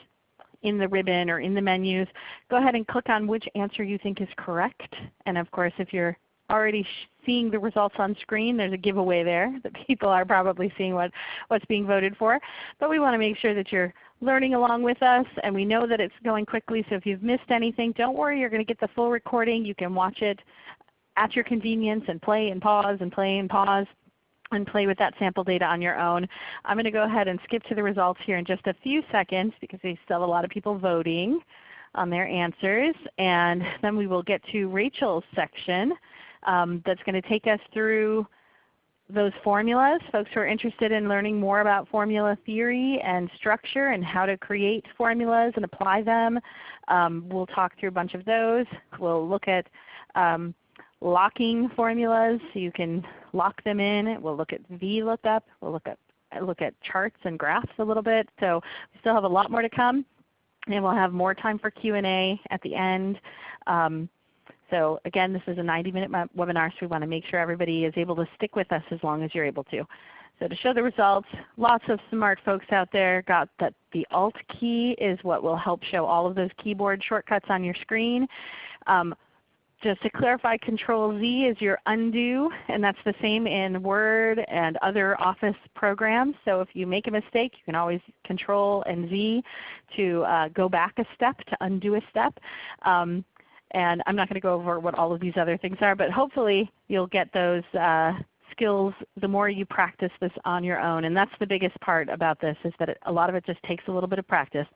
in the ribbon or in the menus, go ahead and click on which answer you think is correct. And of course if you're already seeing the results on screen, there's a giveaway there that people are probably seeing what, what's being voted for. But we want to make sure that you're learning along with us and we know that it's going quickly. So if you've missed anything, don't worry. You're going to get the full recording. You can watch it at your convenience and play and pause and play and pause and play with that sample data on your own. I'm going to go ahead and skip to the results here in just a few seconds because we still have a lot of people voting on their answers. And then we will get to Rachel's section um, that's going to take us through those formulas. Folks who are interested in learning more about formula theory and structure and how to create formulas and apply them, um, we'll talk through a bunch of those. We'll look at um, locking formulas so you can lock them in. We'll look at VLOOKUP. We'll look at, look at charts and graphs a little bit. So we still have a lot more to come. And we'll have more time for Q&A at the end. Um, so again, this is a 90-minute webinar, so we want to make sure everybody is able to stick with us as long as you're able to. So to show the results, lots of smart folks out there got that the Alt key is what will help show all of those keyboard shortcuts on your screen. Um, just to clarify, Control Z is your undo, and that's the same in Word and other Office programs. So if you make a mistake, you can always Control and Z to uh, go back a step, to undo a step. Um, and I'm not going to go over what all of these other things are, but hopefully you'll get those uh, skills the more you practice this on your own. And that's the biggest part about this is that it, a lot of it just takes a little bit of practice.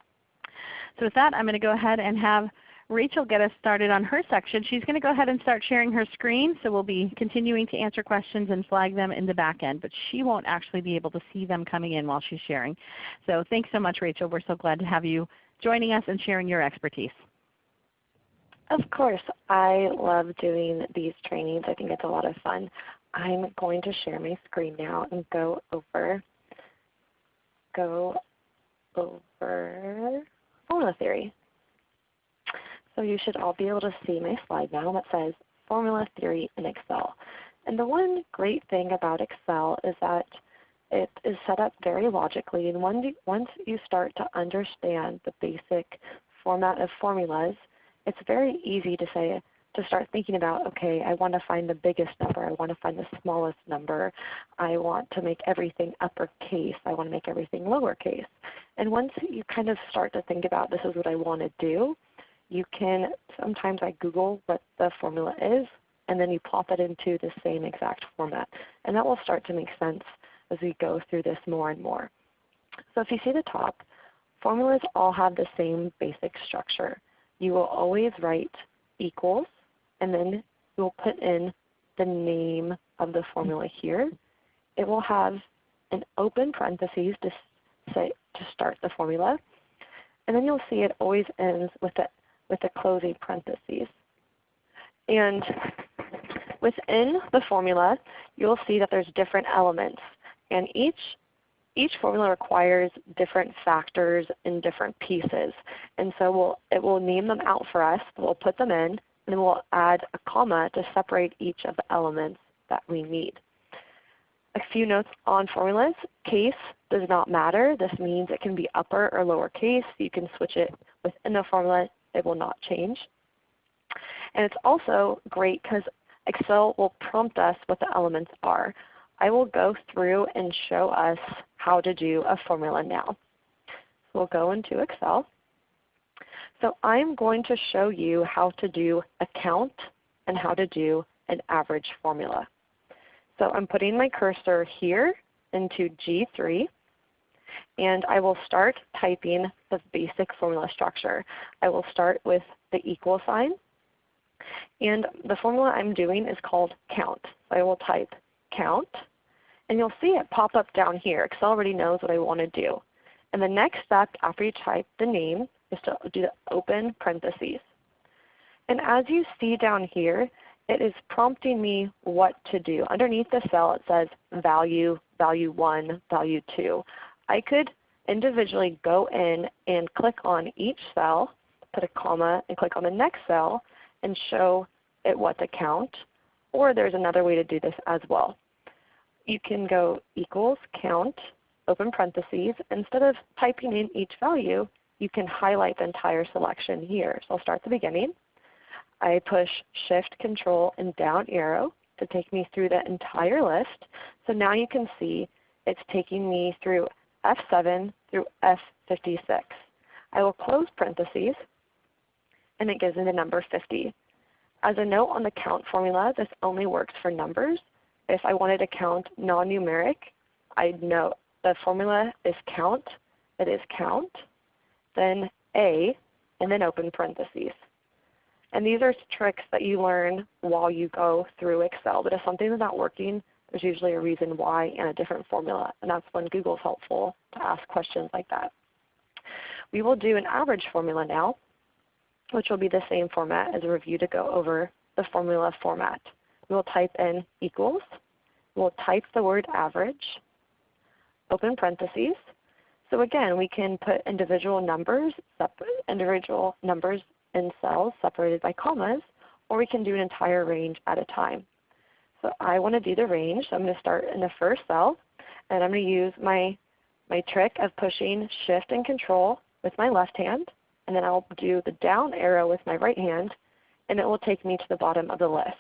So with that, I'm going to go ahead and have Rachel get us started on her section. She's going to go ahead and start sharing her screen, so we'll be continuing to answer questions and flag them in the back end, but she won't actually be able to see them coming in while she's sharing. So thanks so much Rachel. We're so glad to have you joining us and sharing your expertise.
Of course. I love doing these trainings. I think it's a lot of fun. I'm going to share my screen now and go over go over formula theory. So you should all be able to see my slide now that says Formula Theory in Excel. And the one great thing about Excel is that it is set up very logically. And once you start to understand the basic format of formulas, it's very easy to say to start thinking about, okay, I want to find the biggest number. I want to find the smallest number. I want to make everything uppercase. I want to make everything lowercase. And once you kind of start to think about this is what I want to do, you can sometimes I Google what the formula is and then you plop it into the same exact format. And that will start to make sense as we go through this more and more. So if you see the top, formulas all have the same basic structure. You will always write equals and then you will put in the name of the formula here. It will have an open parentheses to, say, to start the formula. And then you'll see it always ends with the with the closing parentheses. And within the formula, you'll see that there's different elements. And each, each formula requires different factors and different pieces. And so we'll, it will name them out for us. We'll put them in, and then we'll add a comma to separate each of the elements that we need. A few notes on formulas. Case does not matter. This means it can be upper or lower case. You can switch it within the formula it will not change. And it's also great because Excel will prompt us what the elements are. I will go through and show us how to do a formula now. We'll go into Excel. So I'm going to show you how to do a count and how to do an average formula. So I'm putting my cursor here into G3 and I will start typing the basic formula structure. I will start with the equal sign and the formula I'm doing is called count. So I will type count and you'll see it pop up down here. Excel already knows what I want to do. And the next step after you type the name is to do the open parentheses. And as you see down here, it is prompting me what to do. Underneath the cell it says value, value 1, value 2. I could individually go in and click on each cell, put a comma, and click on the next cell and show it what to count. Or there's another way to do this as well. You can go equals count, open parentheses. Instead of typing in each value, you can highlight the entire selection here. So I'll start at the beginning. I push Shift, Control, and down arrow to take me through the entire list. So now you can see it's taking me through F7 through F56. I will close parentheses and it gives me the number 50. As a note on the count formula, this only works for numbers. If I wanted to count non-numeric, I'd note the formula is count, it is count, then A, and then open parentheses. And these are tricks that you learn while you go through Excel. But if something is not working, there's usually a reason why and a different formula. And that's when Google is helpful to ask questions like that. We will do an average formula now, which will be the same format as a review to go over the formula format. We will type in equals. We'll type the word average, open parentheses, so again, we can put individual numbers, individual numbers in cells separated by commas, or we can do an entire range at a time. So I want to do the range. So I'm going to start in the first cell, and I'm going to use my, my trick of pushing Shift and Control with my left hand, and then I'll do the down arrow with my right hand, and it will take me to the bottom of the list.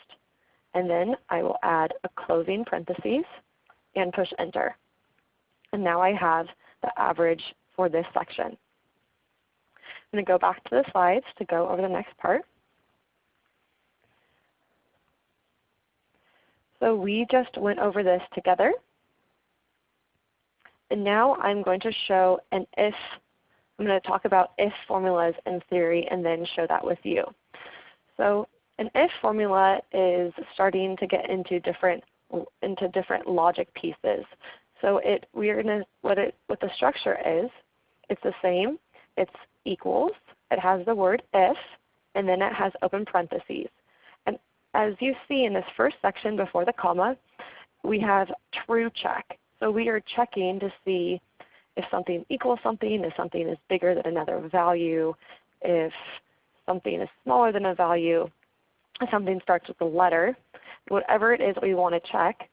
And then I will add a closing parentheses and push Enter. And now I have the average for this section. I'm going to go back to the slides to go over the next part. So we just went over this together. And now I'm going to show an if. I'm going to talk about if formulas in theory and then show that with you. So an if formula is starting to get into different into different logic pieces. So it, we're gonna, what, it, what the structure is, it's the same. It's equals. It has the word if, and then it has open parentheses. As you see in this first section before the comma, we have true check. So we are checking to see if something equals something, if something is bigger than another value, if something is smaller than a value, if something starts with a letter. Whatever it is we want to check,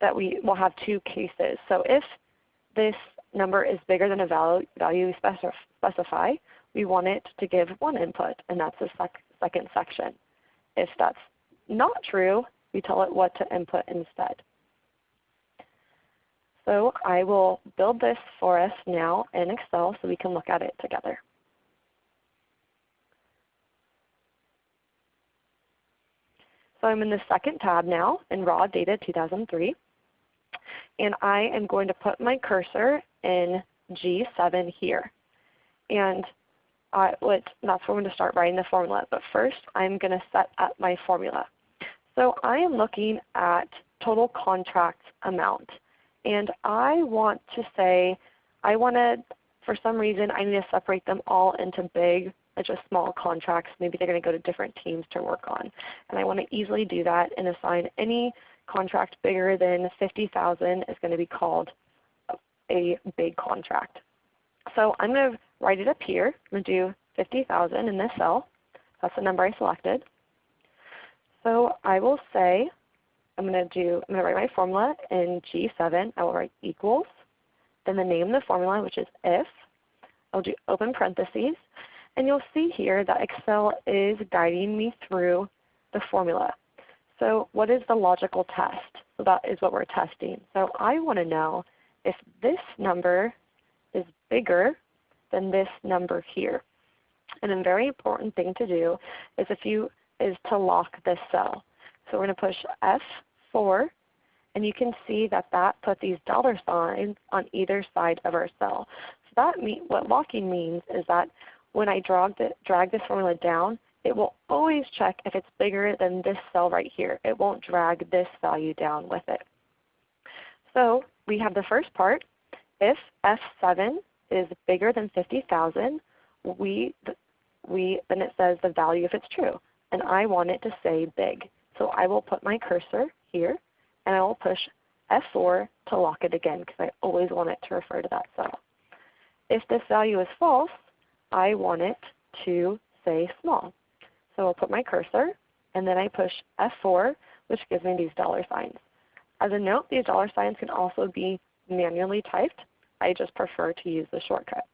that we will have two cases. So if this number is bigger than a value, value we specify, we want it to give one input, and that's the sec second section. If that's not true, we tell it what to input instead. So I will build this for us now in Excel so we can look at it together. So I'm in the second tab now in Raw Data 2003 and I am going to put my cursor in G7 here. And I would, that's where I'm going to start writing the formula. But first I'm going to set up my formula. So I am looking at total contract amount. And I want to say, I want to, for some reason, I need to separate them all into big and just small contracts. Maybe they're going to go to different teams to work on. And I want to easily do that and assign any contract bigger than 50,000 is going to be called a big contract. So I'm going to write it up here. I'm going to do 50,000 in this cell. That's the number I selected. So I will say I'm going to do I'm going to write my formula in G7. I will write equals, then the name of the formula which is if. I'll do open parentheses. And you'll see here that Excel is guiding me through the formula. So what is the logical test? So that is what we're testing. So I want to know if this number is bigger than this number here. And a very important thing to do is if you is to lock this cell. So we're going to push F4 and you can see that that put these dollar signs on either side of our cell. So that mean, what locking means is that when I drag, the, drag this formula down, it will always check if it's bigger than this cell right here. It won't drag this value down with it. So we have the first part. If F7 is bigger than 50,000, we, we, then it says the value if it's true. And I want it to say big. So I will put my cursor here and I will push F4 to lock it again because I always want it to refer to that cell. If this value is false, I want it to say small. So I'll put my cursor and then I push F4 which gives me these dollar signs. As a note, these dollar signs can also be manually typed. I just prefer to use the shortcut.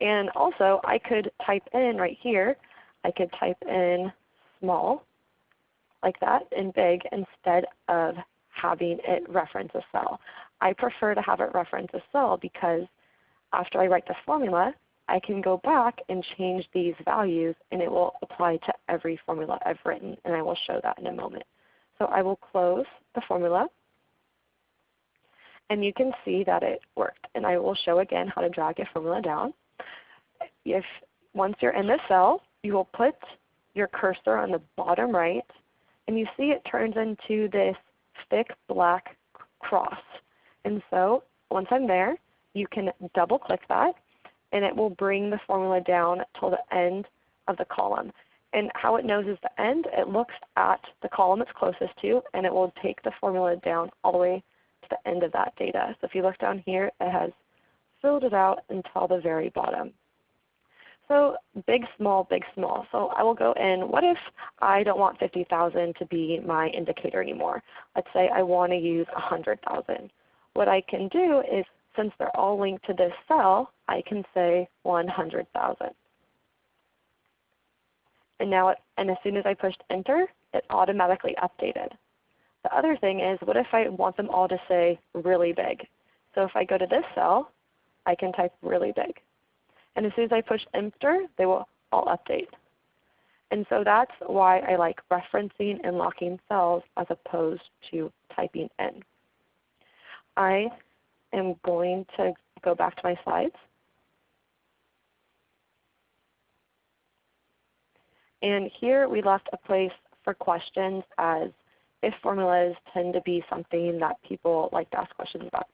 And also I could type in right here, I could type in small like that and big instead of having it reference a cell. I prefer to have it reference a cell because after I write the formula, I can go back and change these values and it will apply to every formula I've written and I will show that in a moment. So I will close the formula and you can see that it worked. And I will show again how to drag your formula down. If once you're in the cell, you will put your cursor on the bottom right and you see it turns into this thick black cross. And so once I'm there, you can double click that and it will bring the formula down till the end of the column. And how it knows is the end, it looks at the column it's closest to and it will take the formula down all the way the end of that data. So if you look down here, it has filled it out until the very bottom. So big, small, big, small. So I will go in, what if I don't want 50,000 to be my indicator anymore? Let's say I want to use 100,000. What I can do is, since they're all linked to this cell, I can say 100,000. And now, it, and as soon as I pushed enter, it automatically updated. The other thing is, what if I want them all to say really big? So if I go to this cell, I can type really big. And as soon as I push enter, they will all update. And so that's why I like referencing and locking cells as opposed to typing in. I am going to go back to my slides. And here we left a place for questions as if formulas tend to be something that people like to ask questions about.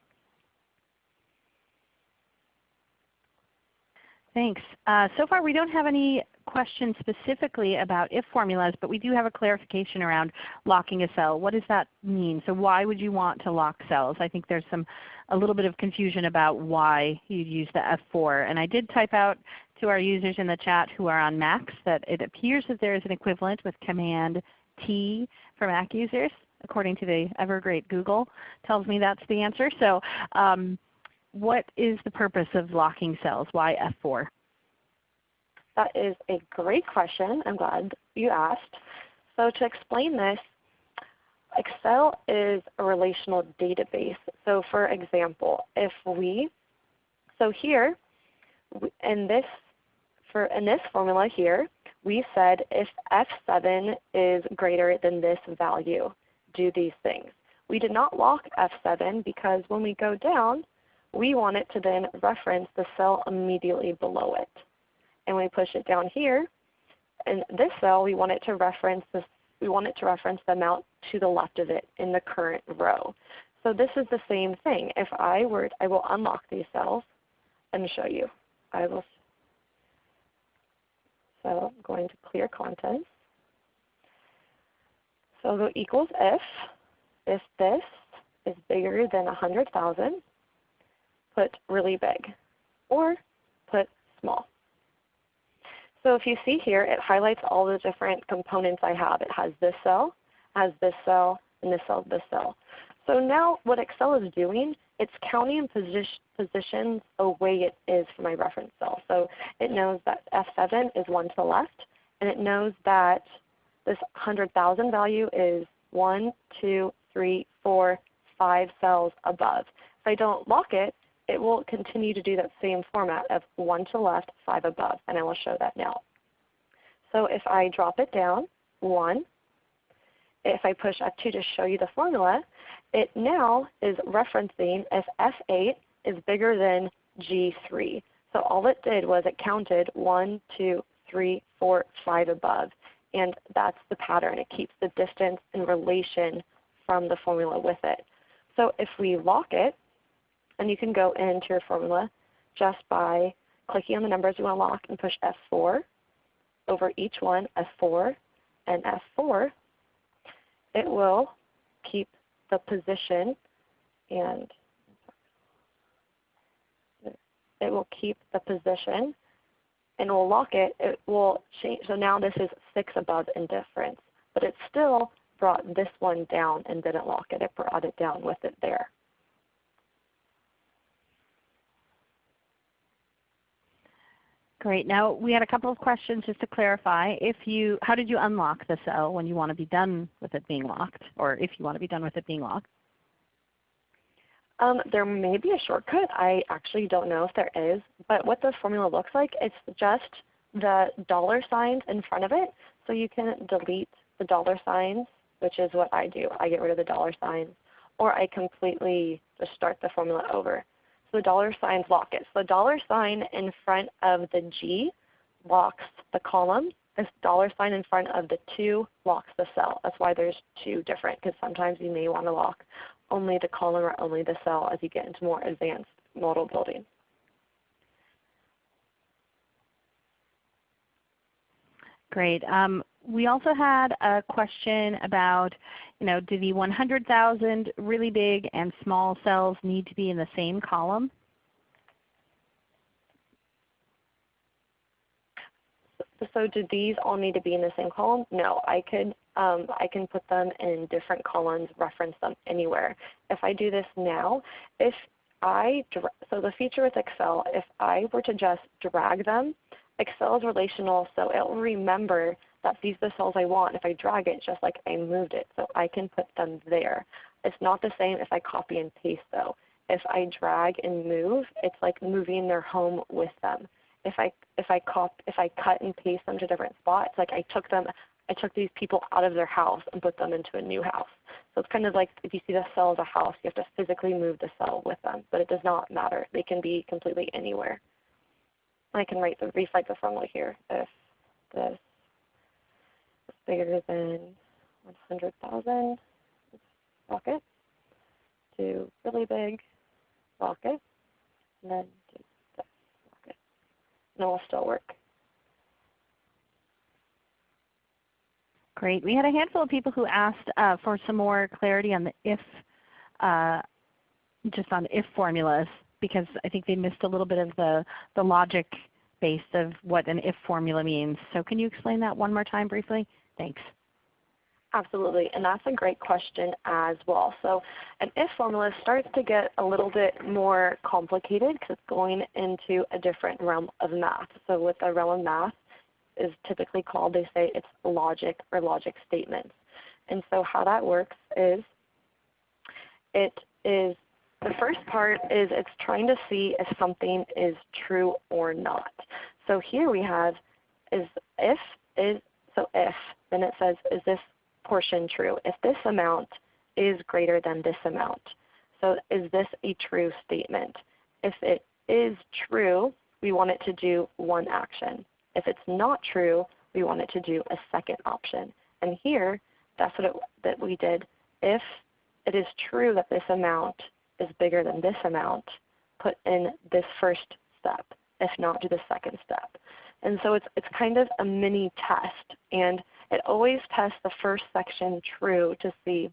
Thanks. Uh, so far we don't have any questions specifically about if formulas, but we do have a clarification around locking a cell. What does that mean? So why would you want to lock cells? I think there's some a little bit of confusion about why you'd use the F4. And I did type out to our users in the chat who are on Macs that it appears that there is an equivalent with Command T for Mac users, according to the ever great Google tells me that's the answer. So um, what is the purpose of locking cells? Why F4?
That is a great question. I'm glad you asked. So to explain this, Excel is a relational database. So for example, if we, so here in this, for in this formula here, we said if F7 is greater than this value, do these things. We did not lock F7 because when we go down, we want it to then reference the cell immediately below it. And we push it down here, in this cell we want it to reference this, we want it to reference the amount to the left of it in the current row. So this is the same thing. If I were, I will unlock these cells and show you. I will. So I'm going to clear contents. So go equals if, if this is bigger than 100,000, put really big or put small. So if you see here, it highlights all the different components I have. It has this cell, has this cell, and this cell, this cell. So now what Excel is doing, it's counting position, positions the way it is for my reference cell. So it knows that F7 is one to the left, and it knows that this 100,000 value is one, two, three, four, five cells above. If I don't lock it, it will continue to do that same format of 1 to the left, 5 above, and I will show that now. So if I drop it down, 1, if I push F2 to show you the formula, it now is referencing if F8 is bigger than G3. So all it did was it counted 1, 2, 3, 4, 5 above. And that's the pattern. It keeps the distance in relation from the formula with it. So if we lock it, and you can go into your formula just by clicking on the numbers you want to lock and push F4 over each one, F4 and F4, it will keep the position and it will keep the position and we'll lock it. It will change. So now this is 6 above indifference. But it still brought this one down and didn't lock it. It brought it down with it there.
Great. Now we had a couple of questions just to clarify. If you, how did you unlock the cell when you want to be done with it being locked, or if you want to be done with it being locked?
Um, there may be a shortcut. I actually don't know if there is. But what the formula looks like, it's just the dollar signs in front of it. So you can delete the dollar signs, which is what I do. I get rid of the dollar signs. Or I completely just start the formula over the dollar signs lock it. So the dollar sign in front of the G locks the column. This dollar sign in front of the 2 locks the cell. That's why there's two different because sometimes you may want to lock only the column or only the cell as you get into more advanced model building.
Great. Um, we also had a question about, you know, do the 100,000 really big and small cells need to be in the same column?
So do these all need to be in the same column? No, I could um, I can put them in different columns, reference them anywhere. If I do this now, if I so the feature with Excel, if I were to just drag them, Excel is relational, so it will remember that these the cells I want if I drag it just like I moved it. So I can put them there. It's not the same if I copy and paste though. If I drag and move, it's like moving their home with them. If I if I cop if I cut and paste them to different spots, like I took them I took these people out of their house and put them into a new house. So it's kind of like if you see the cell as a house, you have to physically move the cell with them. But it does not matter. They can be completely anywhere. I can write the recite the formula here if is bigger than 100,000 rocket to really big rocket and then to this rocket. And it will still work.
Great. We had a handful of people who asked uh, for some more clarity on the if, uh, just on if formulas because I think they missed a little bit of the, the logic base of what an if formula means. So can you explain that one more time briefly? Thanks.
Absolutely, and that's a great question as well. So an if formula starts to get a little bit more complicated because it's going into a different realm of math. So with the realm of math is typically called, they say it's logic or logic statements. And so how that works is it is the first part is it's trying to see if something is true or not. So here we have is if is so if then it says is this portion true? If this amount is greater than this amount. So is this a true statement? If it is true, we want it to do one action. If it's not true, we want it to do a second option. And here, that's what it, that we did. If it is true that this amount is bigger than this amount, put in this first step. If not, do the second step. And so it's, it's kind of a mini test. And it always tests the first section true to see,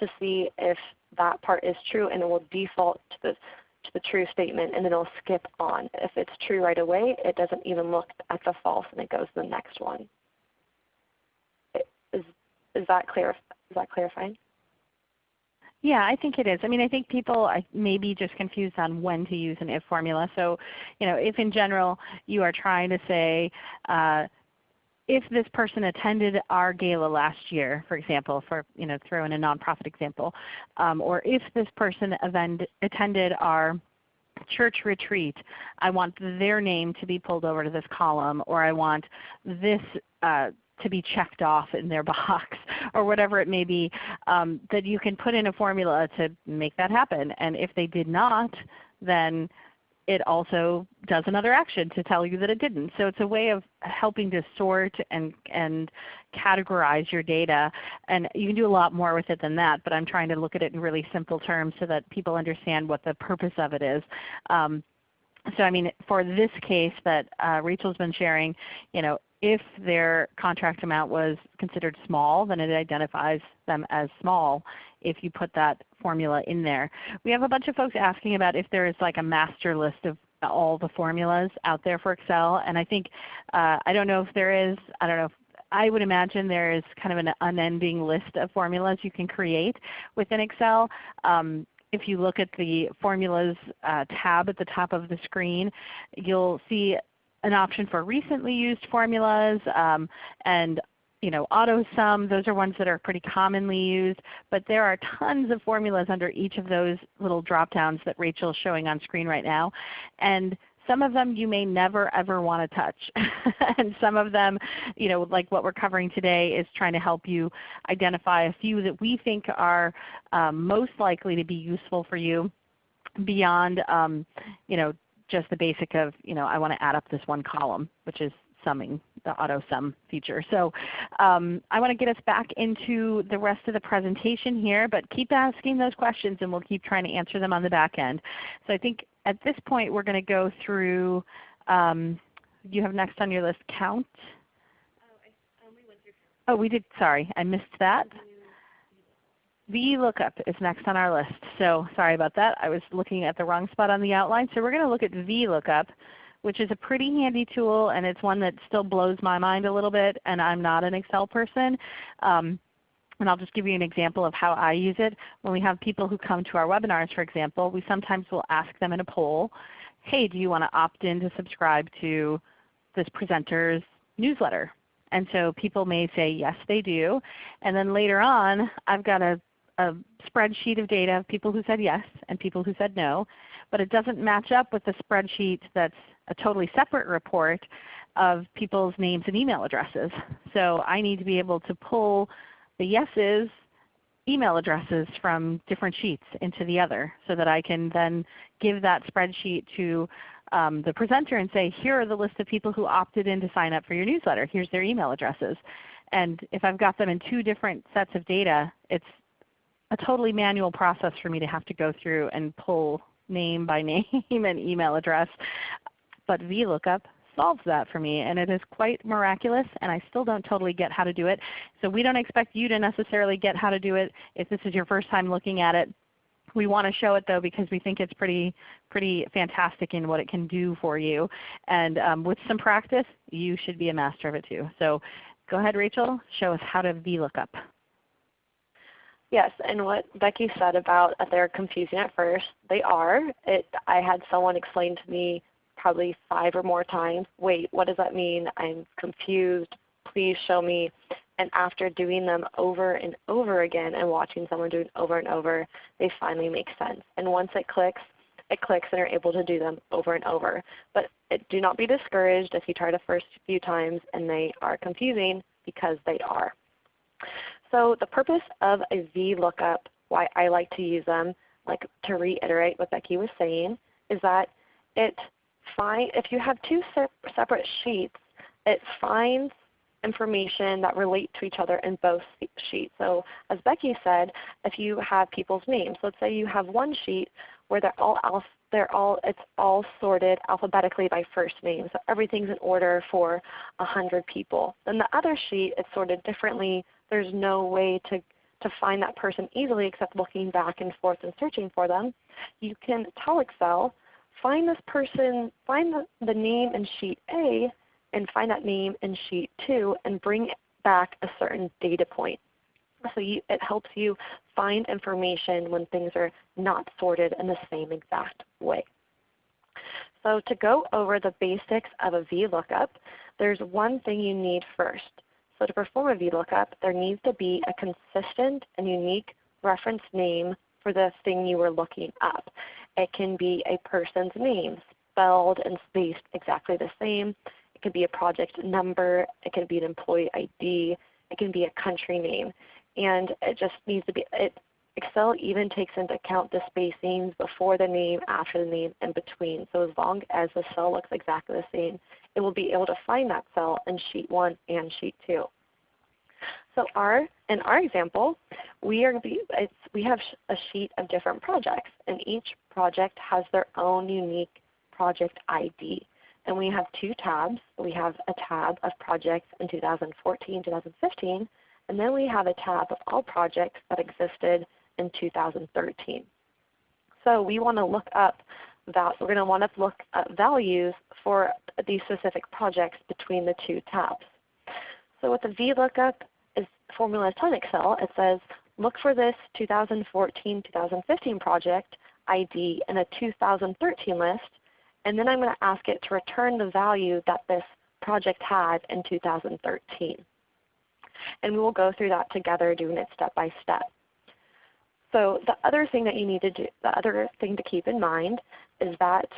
to see if that part is true and it will default to the, to the true statement and then it'll skip on. If it's true right away, it doesn't even look at the false and it goes to the next one. Is, is, that, clear, is that clarifying?
Yeah, I think it is. I mean, I think people may be just confused on when to use an if formula. So, you know, if in general you are trying to say, uh, if this person attended our gala last year, for example, for you know throw in a nonprofit example, um, or if this person event, attended our church retreat, I want their name to be pulled over to this column, or I want this uh, to be checked off in their box or whatever it may be, um, that you can put in a formula to make that happen. And if they did not, then it also does another action to tell you that it didn't. So it's a way of helping to sort and, and categorize your data. And you can do a lot more with it than that, but I'm trying to look at it in really simple terms so that people understand what the purpose of it is. Um, so I mean, for this case that uh, Rachel's been sharing, you know, if their contract amount was considered small, then it identifies them as small if you put that formula in there. We have a bunch of folks asking about if there is like a master list of all the formulas out there for Excel. And I think, uh, I don't know if there is, I don't know I would imagine there is kind of an unending list of formulas you can create within Excel. Um, if you look at the Formulas uh, tab at the top of the screen, you'll see an option for recently used formulas um, and you know, AutoSum, those are ones that are pretty commonly used, but there are tons of formulas under each of those little drop downs that Rachel is showing on screen right now. And some of them you may never ever want to touch. and some of them, you know, like what we're covering today is trying to help you identify a few that we think are um, most likely to be useful for you beyond um, you know, just the basic of, you know, I want to add up this one column, which is summing, the auto sum feature. So um, I want to get us back into the rest of the presentation here, but keep asking those questions and we'll keep trying to answer them on the back end. So I think at this point we're going to go through, um, you have next on your list count. Oh, we did, sorry, I missed that. VLOOKUP is next on our list. So sorry about that. I was looking at the wrong spot on the outline. So we're going to look at VLOOKUP, which is a pretty handy tool and it's one that still blows my mind a little bit and I'm not an Excel person. Um, and I'll just give you an example of how I use it. When we have people who come to our webinars, for example, we sometimes will ask them in a poll, hey, do you want to opt in to subscribe to this presenter's newsletter? And so people may say yes they do. And then later on I've got a a spreadsheet of data of people who said yes and people who said no, but it doesn't match up with the spreadsheet that's a totally separate report of people's names and email addresses. So I need to be able to pull the yeses email addresses from different sheets into the other so that I can then give that spreadsheet to um, the presenter and say, here are the list of people who opted in to sign up for your newsletter. Here's their email addresses. And if I've got them in two different sets of data, it's a totally manual process for me to have to go through and pull name by name and email address. But VLOOKUP solves that for me and it is quite miraculous and I still don't totally get how to do it. So we don't expect you to necessarily get how to do it if this is your first time looking at it. We want to show it though because we think it's pretty, pretty fantastic in what it can do for you. And um, with some practice, you should be a master of it too. So go ahead Rachel, show us how to VLOOKUP.
Yes, and what Becky said about they're confusing at first, they are. It, I had someone explain to me probably five or more times, wait, what does that mean? I'm confused. Please show me. And after doing them over and over again and watching someone do it over and over, they finally make sense. And once it clicks, it clicks and you're able to do them over and over. But it, do not be discouraged if you try the first few times and they are confusing because they are. So the purpose of a VLOOKUP, why I like to use them, like to reiterate what Becky was saying, is that it find if you have two separate sheets, it finds information that relate to each other in both sheets. So as Becky said, if you have people's names, let's say you have one sheet where they're all they're all it's all sorted alphabetically by first name. So everything's in order for a hundred people. Then the other sheet is sorted differently there's no way to, to find that person easily except looking back and forth and searching for them, you can tell Excel, find this person, find the, the name in sheet A and find that name in sheet 2 and bring back a certain data point. So you, it helps you find information when things are not sorted in the same exact way. So to go over the basics of a VLOOKUP, there's one thing you need first. So to perform a VLOOKUP, there needs to be a consistent and unique reference name for the thing you were looking up. It can be a person's name, spelled and spaced exactly the same. It could be a project number. It can be an employee ID. It can be a country name. And it just needs to be, it, Excel even takes into account the spacings before the name, after the name, and between. So as long as the cell looks exactly the same, it will be able to find that cell in sheet 1 and sheet 2. So our, in our example, we, are, we have a sheet of different projects, and each project has their own unique project ID. And we have two tabs. We have a tab of projects in 2014, 2015, and then we have a tab of all projects that existed in 2013. So we want to look up that we're going to want to look at values for these specific projects between the two tabs. So with the VLOOKUP formula in Excel, it says look for this 2014-2015 project ID in a 2013 list, and then I'm going to ask it to return the value that this project had in 2013. And we will go through that together doing it step by step. So the other thing that you need to do, the other thing to keep in mind is that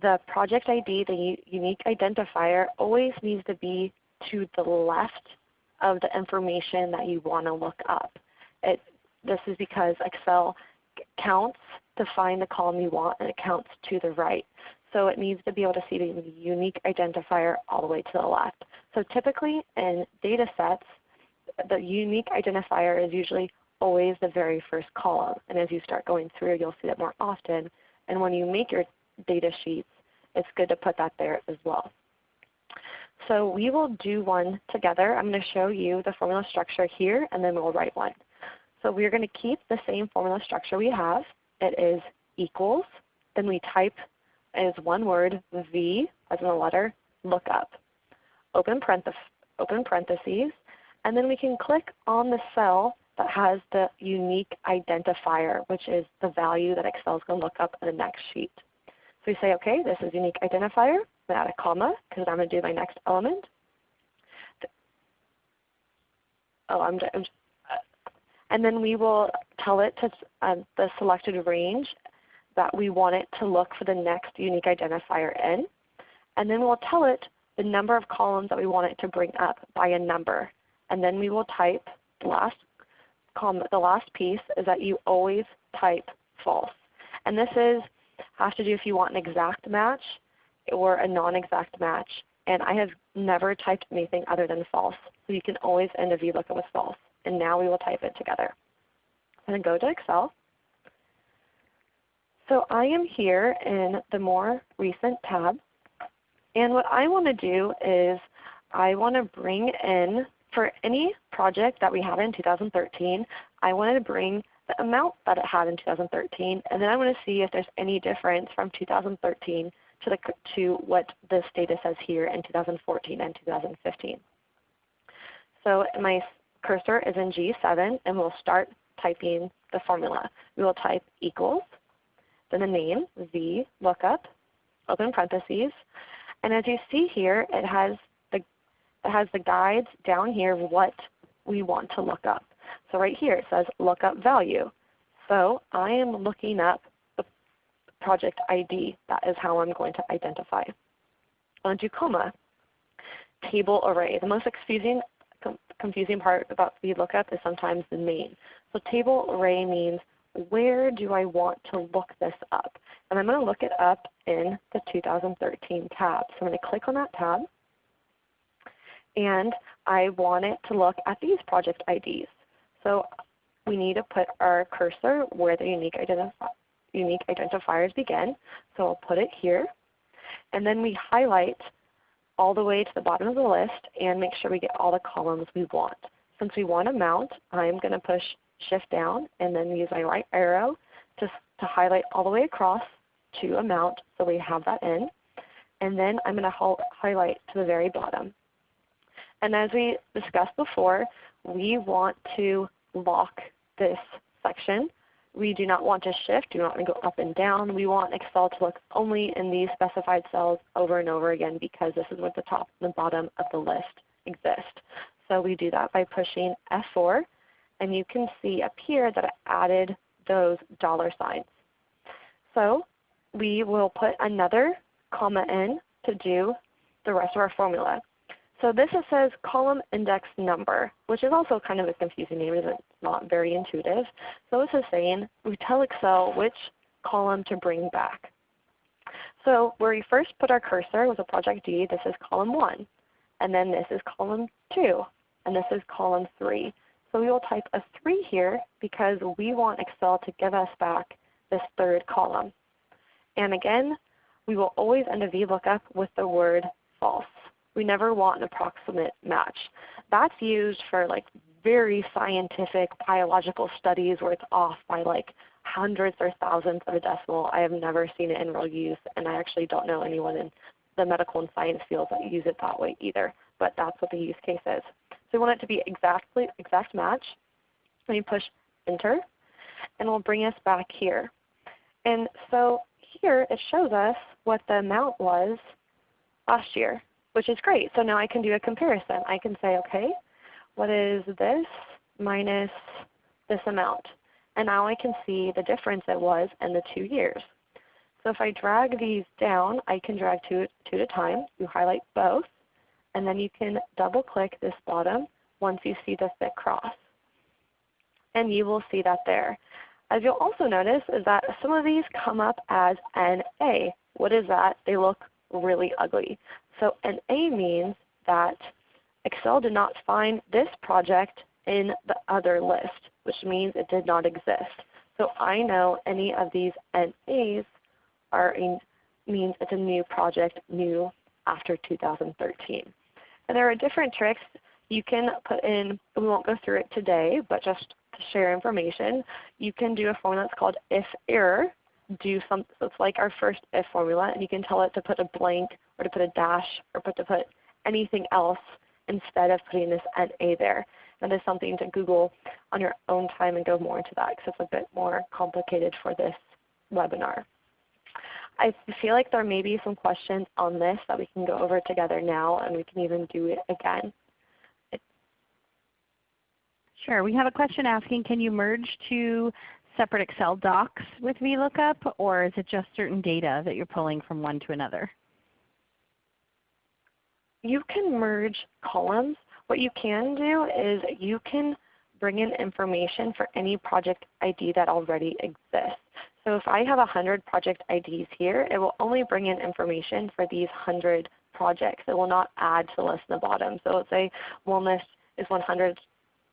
the project ID, the unique identifier, always needs to be to the left of the information that you want to look up. It, this is because Excel counts to find the column you want and it counts to the right. So it needs to be able to see the unique identifier all the way to the left. So typically in data sets, the unique identifier is usually always the very first column. And as you start going through, you'll see that more often. And when you make your data sheets, it's good to put that there as well. So we will do one together. I'm going to show you the formula structure here, and then we'll write one. So we're going to keep the same formula structure we have. It is equals. Then we type as one word V as in a letter, lookup. Open, parentheses, open parentheses, and then we can click on the cell that has the unique identifier, which is the value that Excel is going to look up in the next sheet. So we say, okay, this is unique identifier. Add a comma because I'm going to do my next element. Oh, I'm, I'm and then we will tell it to um, the selected range that we want it to look for the next unique identifier in. And then we'll tell it the number of columns that we want it to bring up by a number. And then we will type the last comment, the last piece is that you always type false. And this is has to do if you want an exact match or a non-exact match. And I have never typed anything other than false. So you can always end a VLOOKUP with false. And now we will type it together. And go to Excel. So I am here in the more recent tab. And what I want to do is I want to bring in for any project that we had in 2013, I wanted to bring the amount that it had in 2013, and then I want to see if there's any difference from 2013 to, the, to what this data says here in 2014 and 2015. So my cursor is in G7, and we'll start typing the formula. We will type equals, then the name, V, lookup, open parentheses, and as you see here, it has the, it has the guides down here of what we want to look up. So right here it says lookup value. So I am looking up project ID. That is how I'm going to identify. On to comma. Table array. The most confusing, confusing part about VLOOKUP is sometimes the name. So table array means where do I want to look this up? And I'm going to look it up in the 2013 tab. So I'm going to click on that tab and I want it to look at these project IDs. So we need to put our cursor where the unique, identifi unique identifiers begin. So I'll put it here. And then we highlight all the way to the bottom of the list and make sure we get all the columns we want. Since we want amount, I'm going to push Shift down and then use my right arrow to, to highlight all the way across to amount so we have that in. And then I'm going to highlight to the very bottom. And as we discussed before, we want to lock this section we do not want to shift. We want to go up and down. We want Excel to look only in these specified cells over and over again because this is where the top and the bottom of the list exist. So we do that by pushing F4 and you can see up here that I added those dollar signs. So we will put another comma in to do the rest of our formula. So this says column index number, which is also kind of a confusing name. It's not very intuitive. So this is saying we tell Excel which column to bring back. So where we first put our cursor was a project D. This is column 1. And then this is column 2. And this is column 3. So we will type a 3 here because we want Excel to give us back this third column. And again, we will always end a VLOOKUP with the word false. We never want an approximate match. That's used for like very scientific biological studies where it's off by like hundreds or thousands of a decimal. I have never seen it in real use, and I actually don't know anyone in the medical and science fields that use it that way either. But that's what the use case is. So we want it to be exactly exact match. Let me push Enter, and it will bring us back here. And so here it shows us what the amount was last year which is great. So now I can do a comparison. I can say, okay, what is this minus this amount? And now I can see the difference it was in the two years. So if I drag these down, I can drag two, two at a time. You highlight both, and then you can double click this bottom once you see the thick cross. And you will see that there. As you'll also notice is that some of these come up as NA. What is that? They look really ugly. So an A means that Excel did not find this project in the other list, which means it did not exist. So I know any of these NAs are in, means it's a new project, new after 2013. And there are different tricks you can put in, we won't go through it today, but just to share information, you can do a formula that's called if error, do some, so it's like our first if formula, and you can tell it to put a blank or to put a dash or put to put anything else instead of putting this NA there. That is something to Google on your own time and go more into that because it's a bit more complicated for this webinar. I feel like there may be some questions on this that we can go over together now and we can even do it again.
Sure. We have a question asking, can you merge two separate Excel docs with VLOOKUP, or is it just certain data that you're pulling from one to another?
You can merge columns. What you can do is you can bring in information for any project ID that already exists. So if I have 100 project IDs here, it will only bring in information for these 100 projects. It will not add to the list in the bottom. So let's say wellness is 100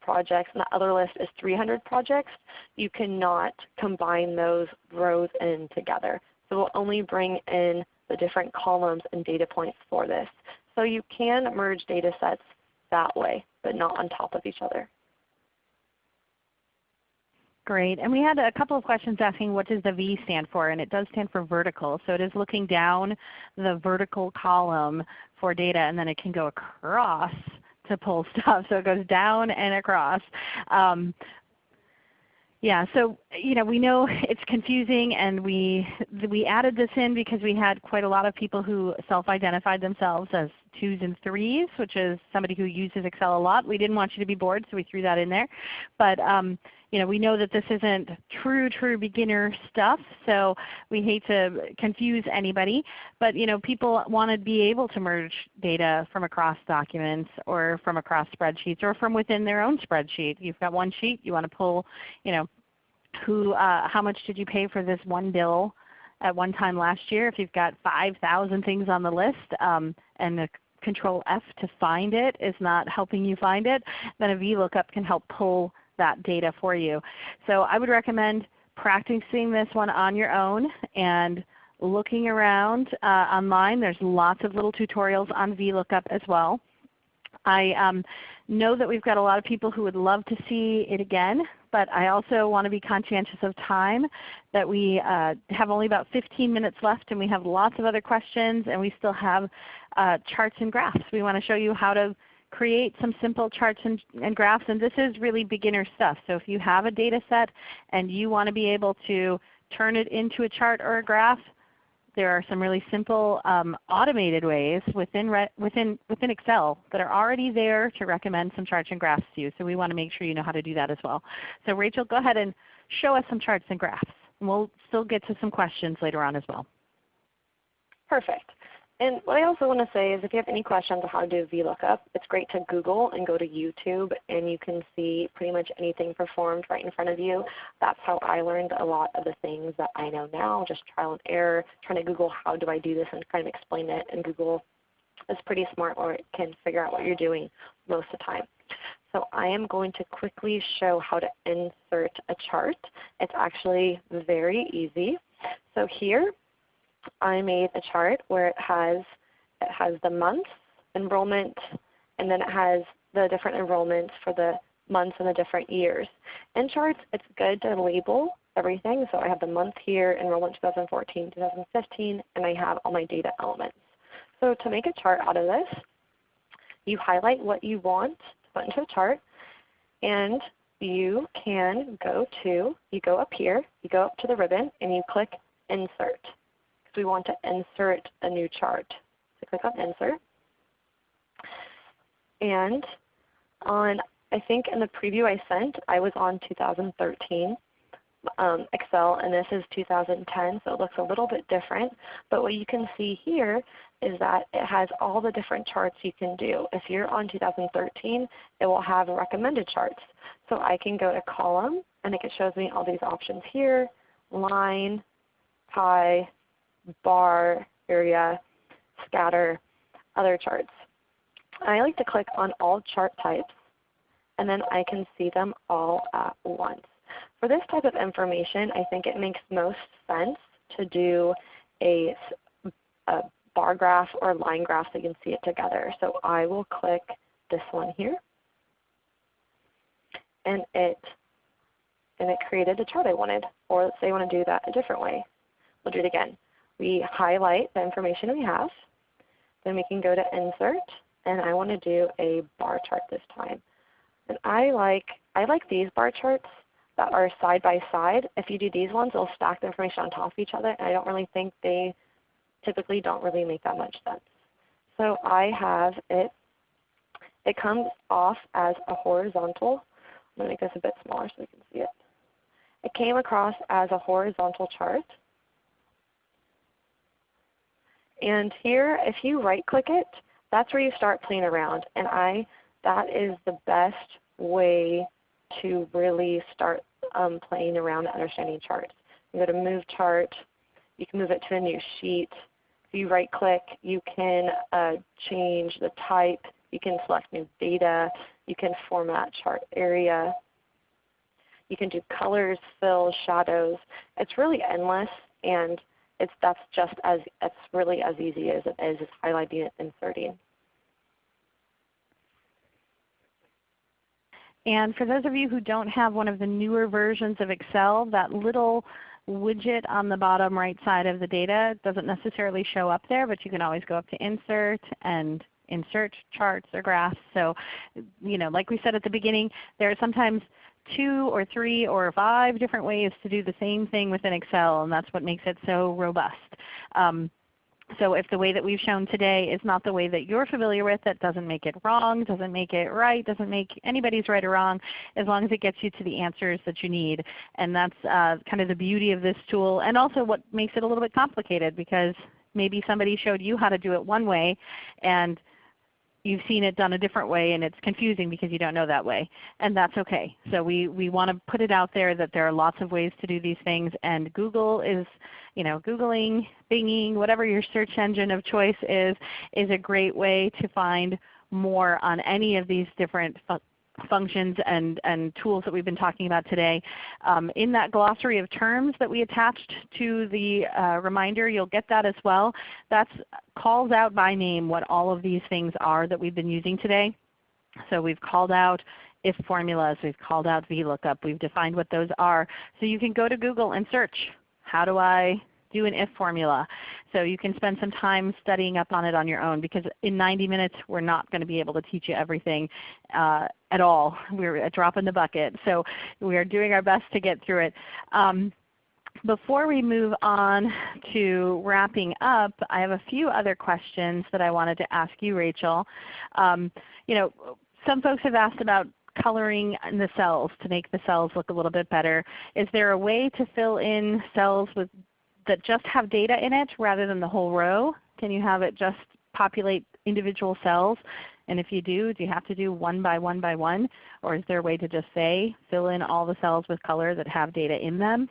projects and the other list is 300 projects, you cannot combine those rows in together. So we'll only bring in the different columns and data points for this. So you can merge data sets that way, but not on top of each other.
Great. And we had a couple of questions asking what does the V stand for, and it does stand for vertical. So it is looking down the vertical column for data, and then it can go across to pull stuff. So it goes down and across. Um, yeah, so you know we know it's confusing, and we we added this in because we had quite a lot of people who self-identified themselves as twos and threes, which is somebody who uses Excel a lot. We didn't want you to be bored, so we threw that in there. But um, you know, we know that this isn't true, true beginner stuff, so we hate to confuse anybody. But you know, people want to be able to merge data from across documents or from across spreadsheets or from within their own spreadsheet. You've got one sheet, you want to pull, you know, who, uh, how much did you pay for this one bill at one time last year? If you've got 5,000 things on the list um, and the Control F to find it is not helping you find it, then a VLOOKUP can help pull that data for you. So I would recommend practicing this one on your own and looking around uh, online. There's lots of little tutorials on VLOOKUP as well. I um, know that we've got a lot of people who would love to see it again, but I also want to be conscientious of time, that we uh, have only about 15 minutes left and we have lots of other questions and we still have uh, charts and graphs. We want to show you how to create some simple charts and, and, graphs. And this is really beginner stuff. So if you have a data set and you want to be able to turn it into a chart or a graph, there are some really simple um, automated ways within, within, within Excel that are already there to recommend some charts and graphs to you. So we want to make sure you know how to do that as well. So Rachel, go ahead and show us some charts and graphs. And we'll still get to some questions later on as well.
Perfect. And what I also want to say is if you have any questions on how to do VLOOKUP, it's great to Google and go to YouTube and you can see pretty much anything performed right in front of you. That's how I learned a lot of the things that I know now, just trial and error, trying to Google how do I do this and kind of explain it. And Google is pretty smart or it can figure out what you're doing most of the time. So I am going to quickly show how to insert a chart. It's actually very easy. So here I made a chart where it has, it has the months, enrollment, and then it has the different enrollments for the months and the different years. In charts, it's good to label everything. So I have the month here, enrollment 2014, 2015, and I have all my data elements. So to make a chart out of this, you highlight what you want to put into a chart, and you can go to, you go up here, you go up to the ribbon, and you click Insert we want to insert a new chart. So click on Insert. And on, I think in the preview I sent, I was on 2013 um, Excel, and this is 2010, so it looks a little bit different. But what you can see here is that it has all the different charts you can do. If you're on 2013, it will have recommended charts. So I can go to column, and it shows me all these options here, line, pie, bar area, scatter, other charts. I like to click on all chart types and then I can see them all at once. For this type of information, I think it makes most sense to do a, a bar graph or line graph so you can see it together. So I will click this one here and it and it created the chart I wanted. Or let's say I want to do that a different way. We'll do it again we highlight the information we have. Then we can go to Insert, and I want to do a bar chart this time. And I like, I like these bar charts that are side by side. If you do these ones, they'll stack the information on top of each other, and I don't really think they typically don't really make that much sense. So I have it, it comes off as a horizontal. I'm going to make this a bit smaller so we can see it. It came across as a horizontal chart. And here, if you right click it, that's where you start playing around. And I, that is the best way to really start um, playing around understanding charts. You go to Move Chart. You can move it to a new sheet. If you right click, you can uh, change the type. You can select new data. You can format chart area. You can do colors, fills, shadows. It's really endless. And it's, that's just as, it's really as easy as it is highlighting and inserting.
And for those of you who don't have one of the newer versions of Excel, that little widget on the bottom right side of the data doesn't necessarily show up there, but you can always go up to Insert and insert charts or graphs. So you know, like we said at the beginning, there are sometimes two or three or five different ways to do the same thing within Excel, and that's what makes it so robust. Um, so if the way that we've shown today is not the way that you're familiar with, that doesn't make it wrong, doesn't make it right, doesn't make anybody's right or wrong, as long as it gets you to the answers that you need. And that's uh, kind of the beauty of this tool and also what makes it a little bit complicated because maybe somebody showed you how to do it one way and you've seen it done a different way and it's confusing because you don't know that way. And that's okay. So we, we want to put it out there that there are lots of ways to do these things and Google is, you know, Googling, Binging, whatever your search engine of choice is, is a great way to find more on any of these different functions and, and tools that we've been talking about today. Um, in that glossary of terms that we attached to the uh, reminder, you'll get that as well. That calls out by name what all of these things are that we've been using today. So we've called out if formulas, we've called out VLOOKUP, we've defined what those are. So you can go to Google and search, how do I do an if formula. So you can spend some time studying up on it on your own because in 90 minutes we're not going to be able to teach you everything uh, at all. We're a drop in the bucket. So we are doing our best to get through it. Um, before we move on to wrapping up, I have a few other questions that I wanted to ask you, Rachel. Um, you know, some folks have asked about coloring in the cells to make the cells look a little bit better. Is there a way to fill in cells with, that just have data in it rather than the whole row? Can you have it just populate individual cells? And if you do, do you have to do one by one by one? Or is there a way to just say fill in all the cells with color that have data in them?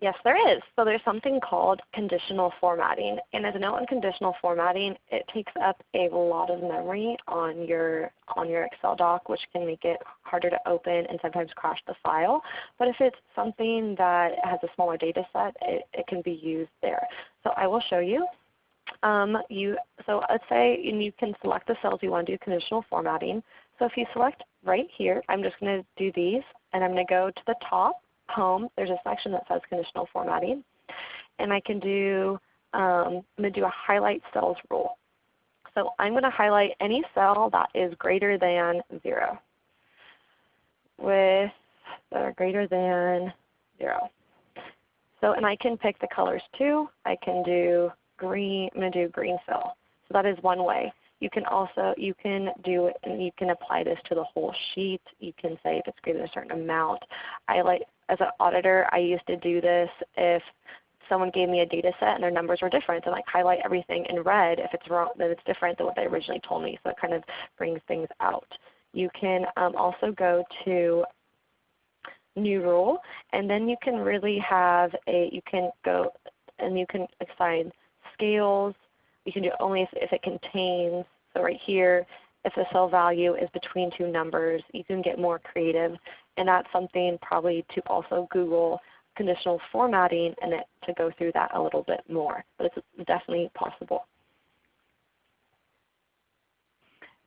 Yes, there is. So there's something called conditional formatting. And as a note on conditional formatting, it takes up a lot of memory on your, on your Excel doc, which can make it harder to open and sometimes crash the file. But if it's something that has a smaller data set, it, it can be used there. So I will show you. Um, you, so let's say you can select the cells you want to do conditional formatting. So if you select right here, I'm just going to do these, and I'm going to go to the top home, there's a section that says conditional formatting. And I can do, um, I'm going to do a highlight cells rule. So I'm going to highlight any cell that is greater than 0 with that are greater than 0. So and I can pick the colors too. I can do green, I'm going to do green fill. So that is one way. You can also you can do it and you can apply this to the whole sheet. You can say if it's greater than a certain amount. I like as an auditor I used to do this if someone gave me a data set and their numbers were different and like highlight everything in red if it's wrong then it's different than what they originally told me. So it kind of brings things out. You can um, also go to new rule and then you can really have a you can go and you can assign scales you can do it only if, if it contains, so right here, if the cell value is between two numbers, you can get more creative. And that's something probably to also Google conditional formatting and it, to go through that a little bit more. But it's definitely possible.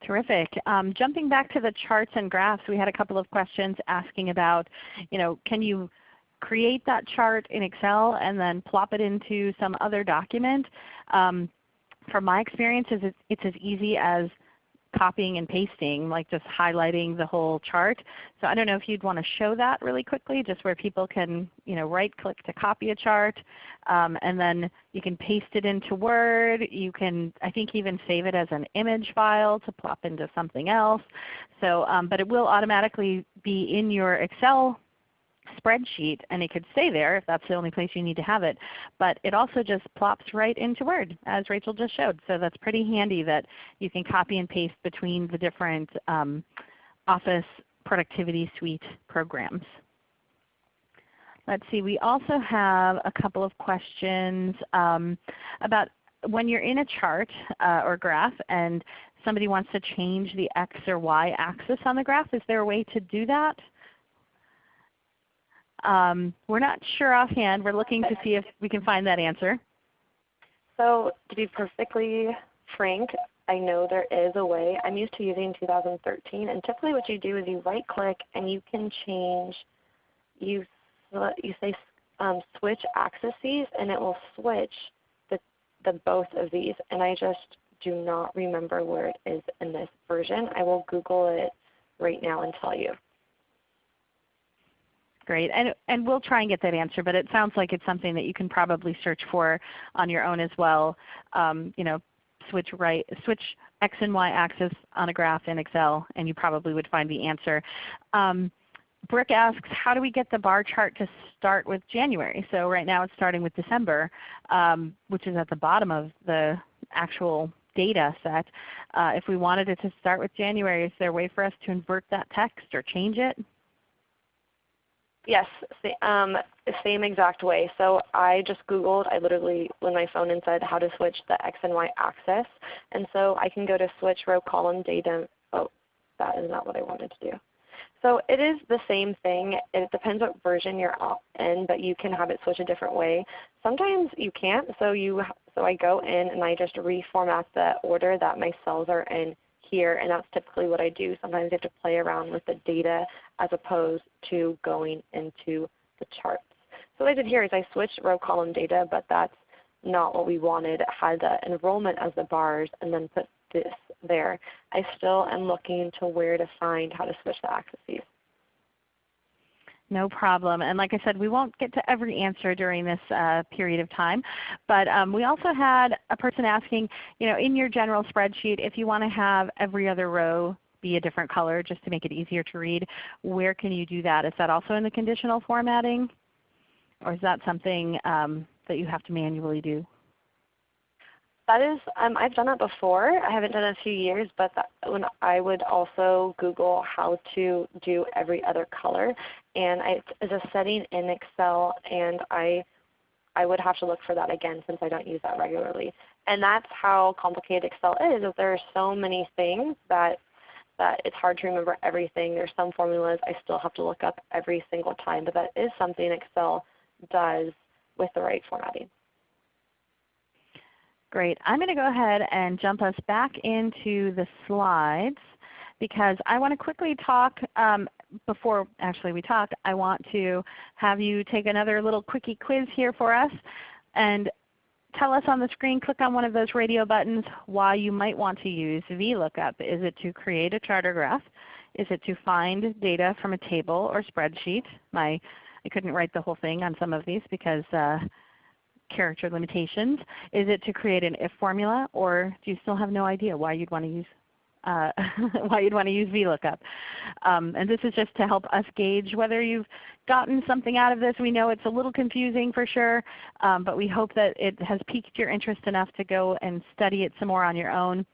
Terrific. Um, jumping back to the charts and graphs, we had a couple of questions asking about, you know, can you create that chart in Excel and then plop it into some other document? Um, from my experience, it's, it's as easy as copying and pasting, like just highlighting the whole chart. So I don't know if you'd want to show that really quickly, just where people can you know, right click to copy a chart, um, and then you can paste it into Word. You can I think even save it as an image file to plop into something else. So, um, but it will automatically be in your Excel spreadsheet and it could stay there if that's the only place you need to have it. But it also just plops right into Word as Rachel just showed. So that's pretty handy that you can copy and paste between the different um, Office Productivity Suite programs. Let's see, we also have a couple of questions um, about when you're in a chart uh, or graph and somebody wants to change the X or Y axis on the graph, is there a way to do that? Um, we're not sure offhand. We're looking to see if we can find that answer.
So to be perfectly frank, I know there is a way. I'm used to using 2013, and typically what you do is you right click and you can change, you, you say um, switch axes and it will switch the, the both of these. And I just do not remember where it is in this version. I will Google it right now and tell you.
Great. And, and we'll try and get that answer, but it sounds like it's something that you can probably search for on your own as well. Um, you know, switch, right, switch X and Y axis on a graph in Excel and you probably would find the answer. Um, Brooke asks, how do we get the bar chart to start with January? So right now it's starting with December, um, which is at the bottom of the actual data set. Uh, if we wanted it to start with January, is there a way for us to invert that text or change it?
Yes, um, same exact way. So I just Googled, I literally went my phone and said how to switch the X and Y axis. And so I can go to switch row column data. Oh, that is not what I wanted to do. So it is the same thing. It depends what version you're in, but you can have it switch a different way. Sometimes you can't, so you so I go in and I just reformat the order that my cells are in here, and that's typically what I do. Sometimes you have to play around with the data as opposed to going into the charts. So what I did here is I switched row column data, but that's not what we wanted. It had the enrollment as the bars and then put this there. I still am looking to where to find how to switch the axes.
No problem. And like I said, we won't get to every answer during this uh, period of time. But um, we also had a person asking, you know, in your general spreadsheet, if you want to have every other row be a different color just to make it easier to read, where can you do that? Is that also in the conditional formatting? Or is that something um, that you have to manually do?
That is, um, I've done that before. I haven't done it in a few years, but that, when I would also Google how to do every other color, and I, it's a setting in Excel, and I, I would have to look for that again since I don't use that regularly. And that's how complicated Excel is. Is there are so many things that that it's hard to remember everything. There's some formulas I still have to look up every single time, but that is something Excel does with the right formatting.
Great. I'm going to go ahead and jump us back into the slides because I want to quickly talk um, before actually we talk, I want to have you take another little quickie quiz here for us and tell us on the screen, click on one of those radio buttons why you might want to use VLOOKUP. Is it to create a charter graph? Is it to find data from a table or spreadsheet? My, I couldn't write the whole thing on some of these because uh, character limitations? Is it to create an if formula or do you still have no idea why you'd want to use uh, why you'd want to use VLOOKUP. Um, and this is just to help us gauge whether you've gotten something out of this. We know it's a little confusing for sure, um, but we hope that it has piqued your interest enough to go and study it some more on your own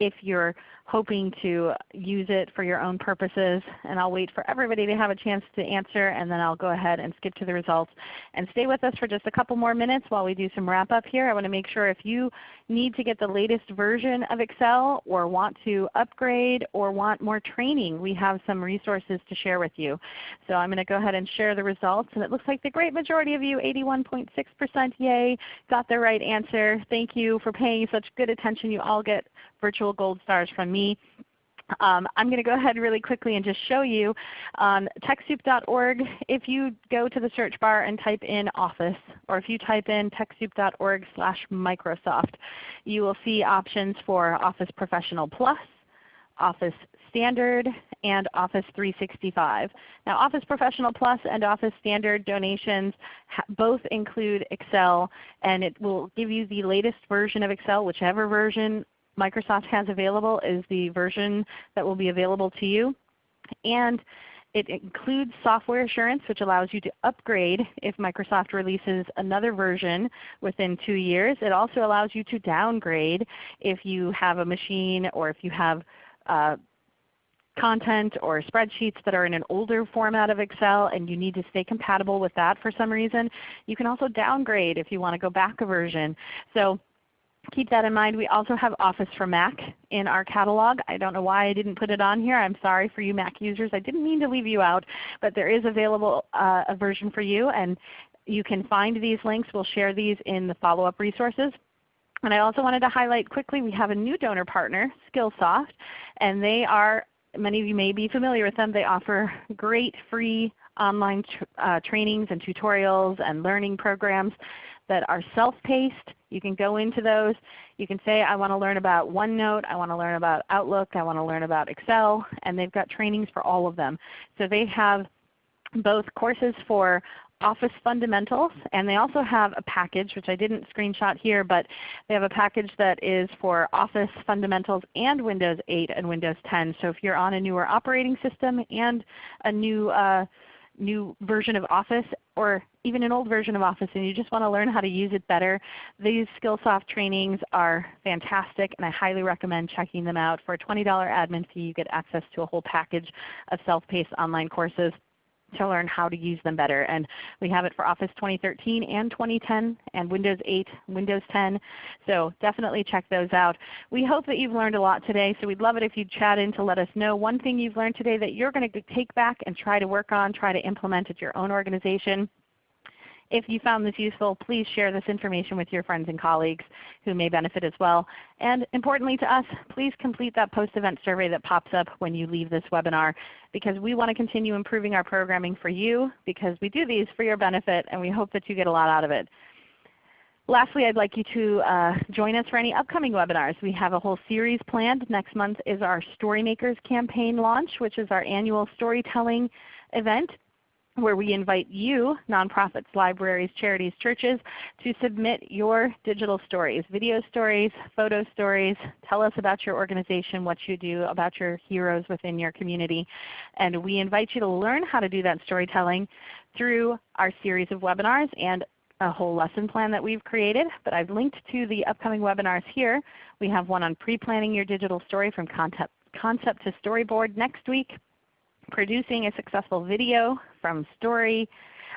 if you're hoping to use it for your own purposes. And I'll wait for everybody to have a chance to answer and then I'll go ahead and skip to the results. And stay with us for just a couple more minutes while we do some wrap up here. I want to make sure if you need to get the latest version of Excel or want to upgrade or want more training, we have some resources to share with you. So I'm going to go ahead and share the results. And it looks like the great majority of you, 81.6% yay, got the right answer. Thank you for paying such good attention. You all get virtual gold stars from me. Um, I'm going to go ahead really quickly and just show you on TechSoup.org. If you go to the search bar and type in Office, or if you type in TechSoup.org slash Microsoft, you will see options for Office Professional Plus, Office Standard, and Office 365. Now Office Professional Plus and Office Standard donations both include Excel, and it will give you the latest version of Excel, whichever version Microsoft has available is the version that will be available to you. And it includes software assurance which allows you to upgrade if Microsoft releases another version within 2 years. It also allows you to downgrade if you have a machine or if you have uh, content or spreadsheets that are in an older format of Excel and you need to stay compatible with that for some reason. You can also downgrade if you want to go back a version. So keep that in mind. We also have Office for Mac in our catalog. I don't know why I didn't put it on here. I'm sorry for you Mac users. I didn't mean to leave you out, but there is available uh, a version for you. And you can find these links. We'll share these in the follow-up resources. And I also wanted to highlight quickly, we have a new donor partner, Skillsoft, and they are, many of you may be familiar with them, they offer great free online uh, trainings and tutorials and learning programs that are self-paced. You can go into those. You can say, I want to learn about OneNote, I want to learn about Outlook, I want to learn about Excel, and they've got trainings for all of them. So they have both courses for Office Fundamentals, and they also have a package, which I didn't screenshot here, but they have a package that is for Office Fundamentals and Windows 8 and Windows 10. So if you're on a newer operating system and a new uh, new version of Office or even an old version of Office and you just want to learn how to use it better, these Skillsoft trainings are fantastic and I highly recommend checking them out. For a $20 admin fee you get access to a whole package of self-paced online courses to learn how to use them better. And we have it for Office 2013 and 2010 and Windows 8, Windows 10. So definitely check those out. We hope that you've learned a lot today. So we'd love it if you'd chat in to let us know one thing you've learned today that you're going to take back and try to work on, try to implement at your own organization. If you found this useful, please share this information with your friends and colleagues who may benefit as well. And importantly to us, please complete that post-event survey that pops up when you leave this webinar because we want to continue improving our programming for you because we do these for your benefit and we hope that you get a lot out of it. Lastly, I'd like you to uh, join us for any upcoming webinars. We have a whole series planned. Next month is our Storymakers campaign launch, which is our annual storytelling event where we invite you, nonprofits, libraries, charities, churches, to submit your digital stories, video stories, photo stories. Tell us about your organization, what you do, about your heroes within your community. And we invite you to learn how to do that storytelling through our series of webinars and a whole lesson plan that we've created. But I've linked to the upcoming webinars here. We have one on pre-planning your digital story from concept, concept to storyboard next week producing a successful video from story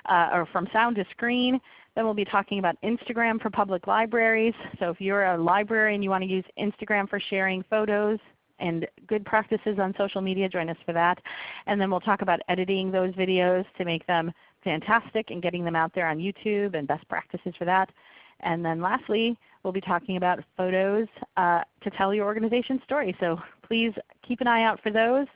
uh, or from sound to screen. Then we'll be talking about Instagram for public libraries. So if you're a library and you want to use Instagram for sharing photos and good practices on social media, join us for that. And then we'll talk about editing those videos to make them fantastic and getting them out there on YouTube and best practices for that. And then lastly, we'll be talking about photos uh, to tell your organization's story. So please keep an eye out for those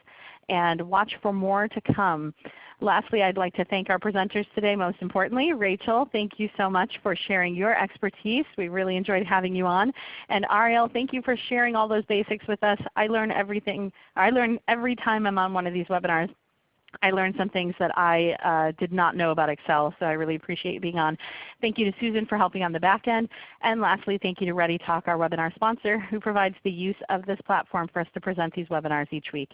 and watch for more to come. Lastly, I'd like to thank our presenters today most importantly. Rachel, thank you so much for sharing your expertise. We really enjoyed having you on. And Ariel, thank you for sharing all those basics with us. I learn everything. I learn every time I'm on one of these webinars. I learned some things that I uh, did not know about Excel, so I really appreciate being on. Thank you to Susan for helping on the back end. And lastly, thank you to ReadyTalk, our webinar sponsor, who provides the use of this platform for us to present these webinars each week.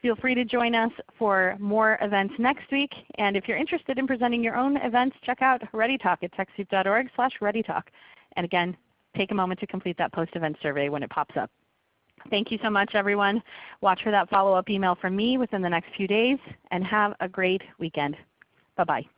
Feel free to join us for more events next week. And if you're interested in presenting your own events, check out ReadyTalk at TechSoup.org slash ReadyTalk. And again, take a moment to complete that post-event survey when it pops up. Thank you so much everyone. Watch for that follow-up email from me within the next few days and have a great weekend. Bye-bye.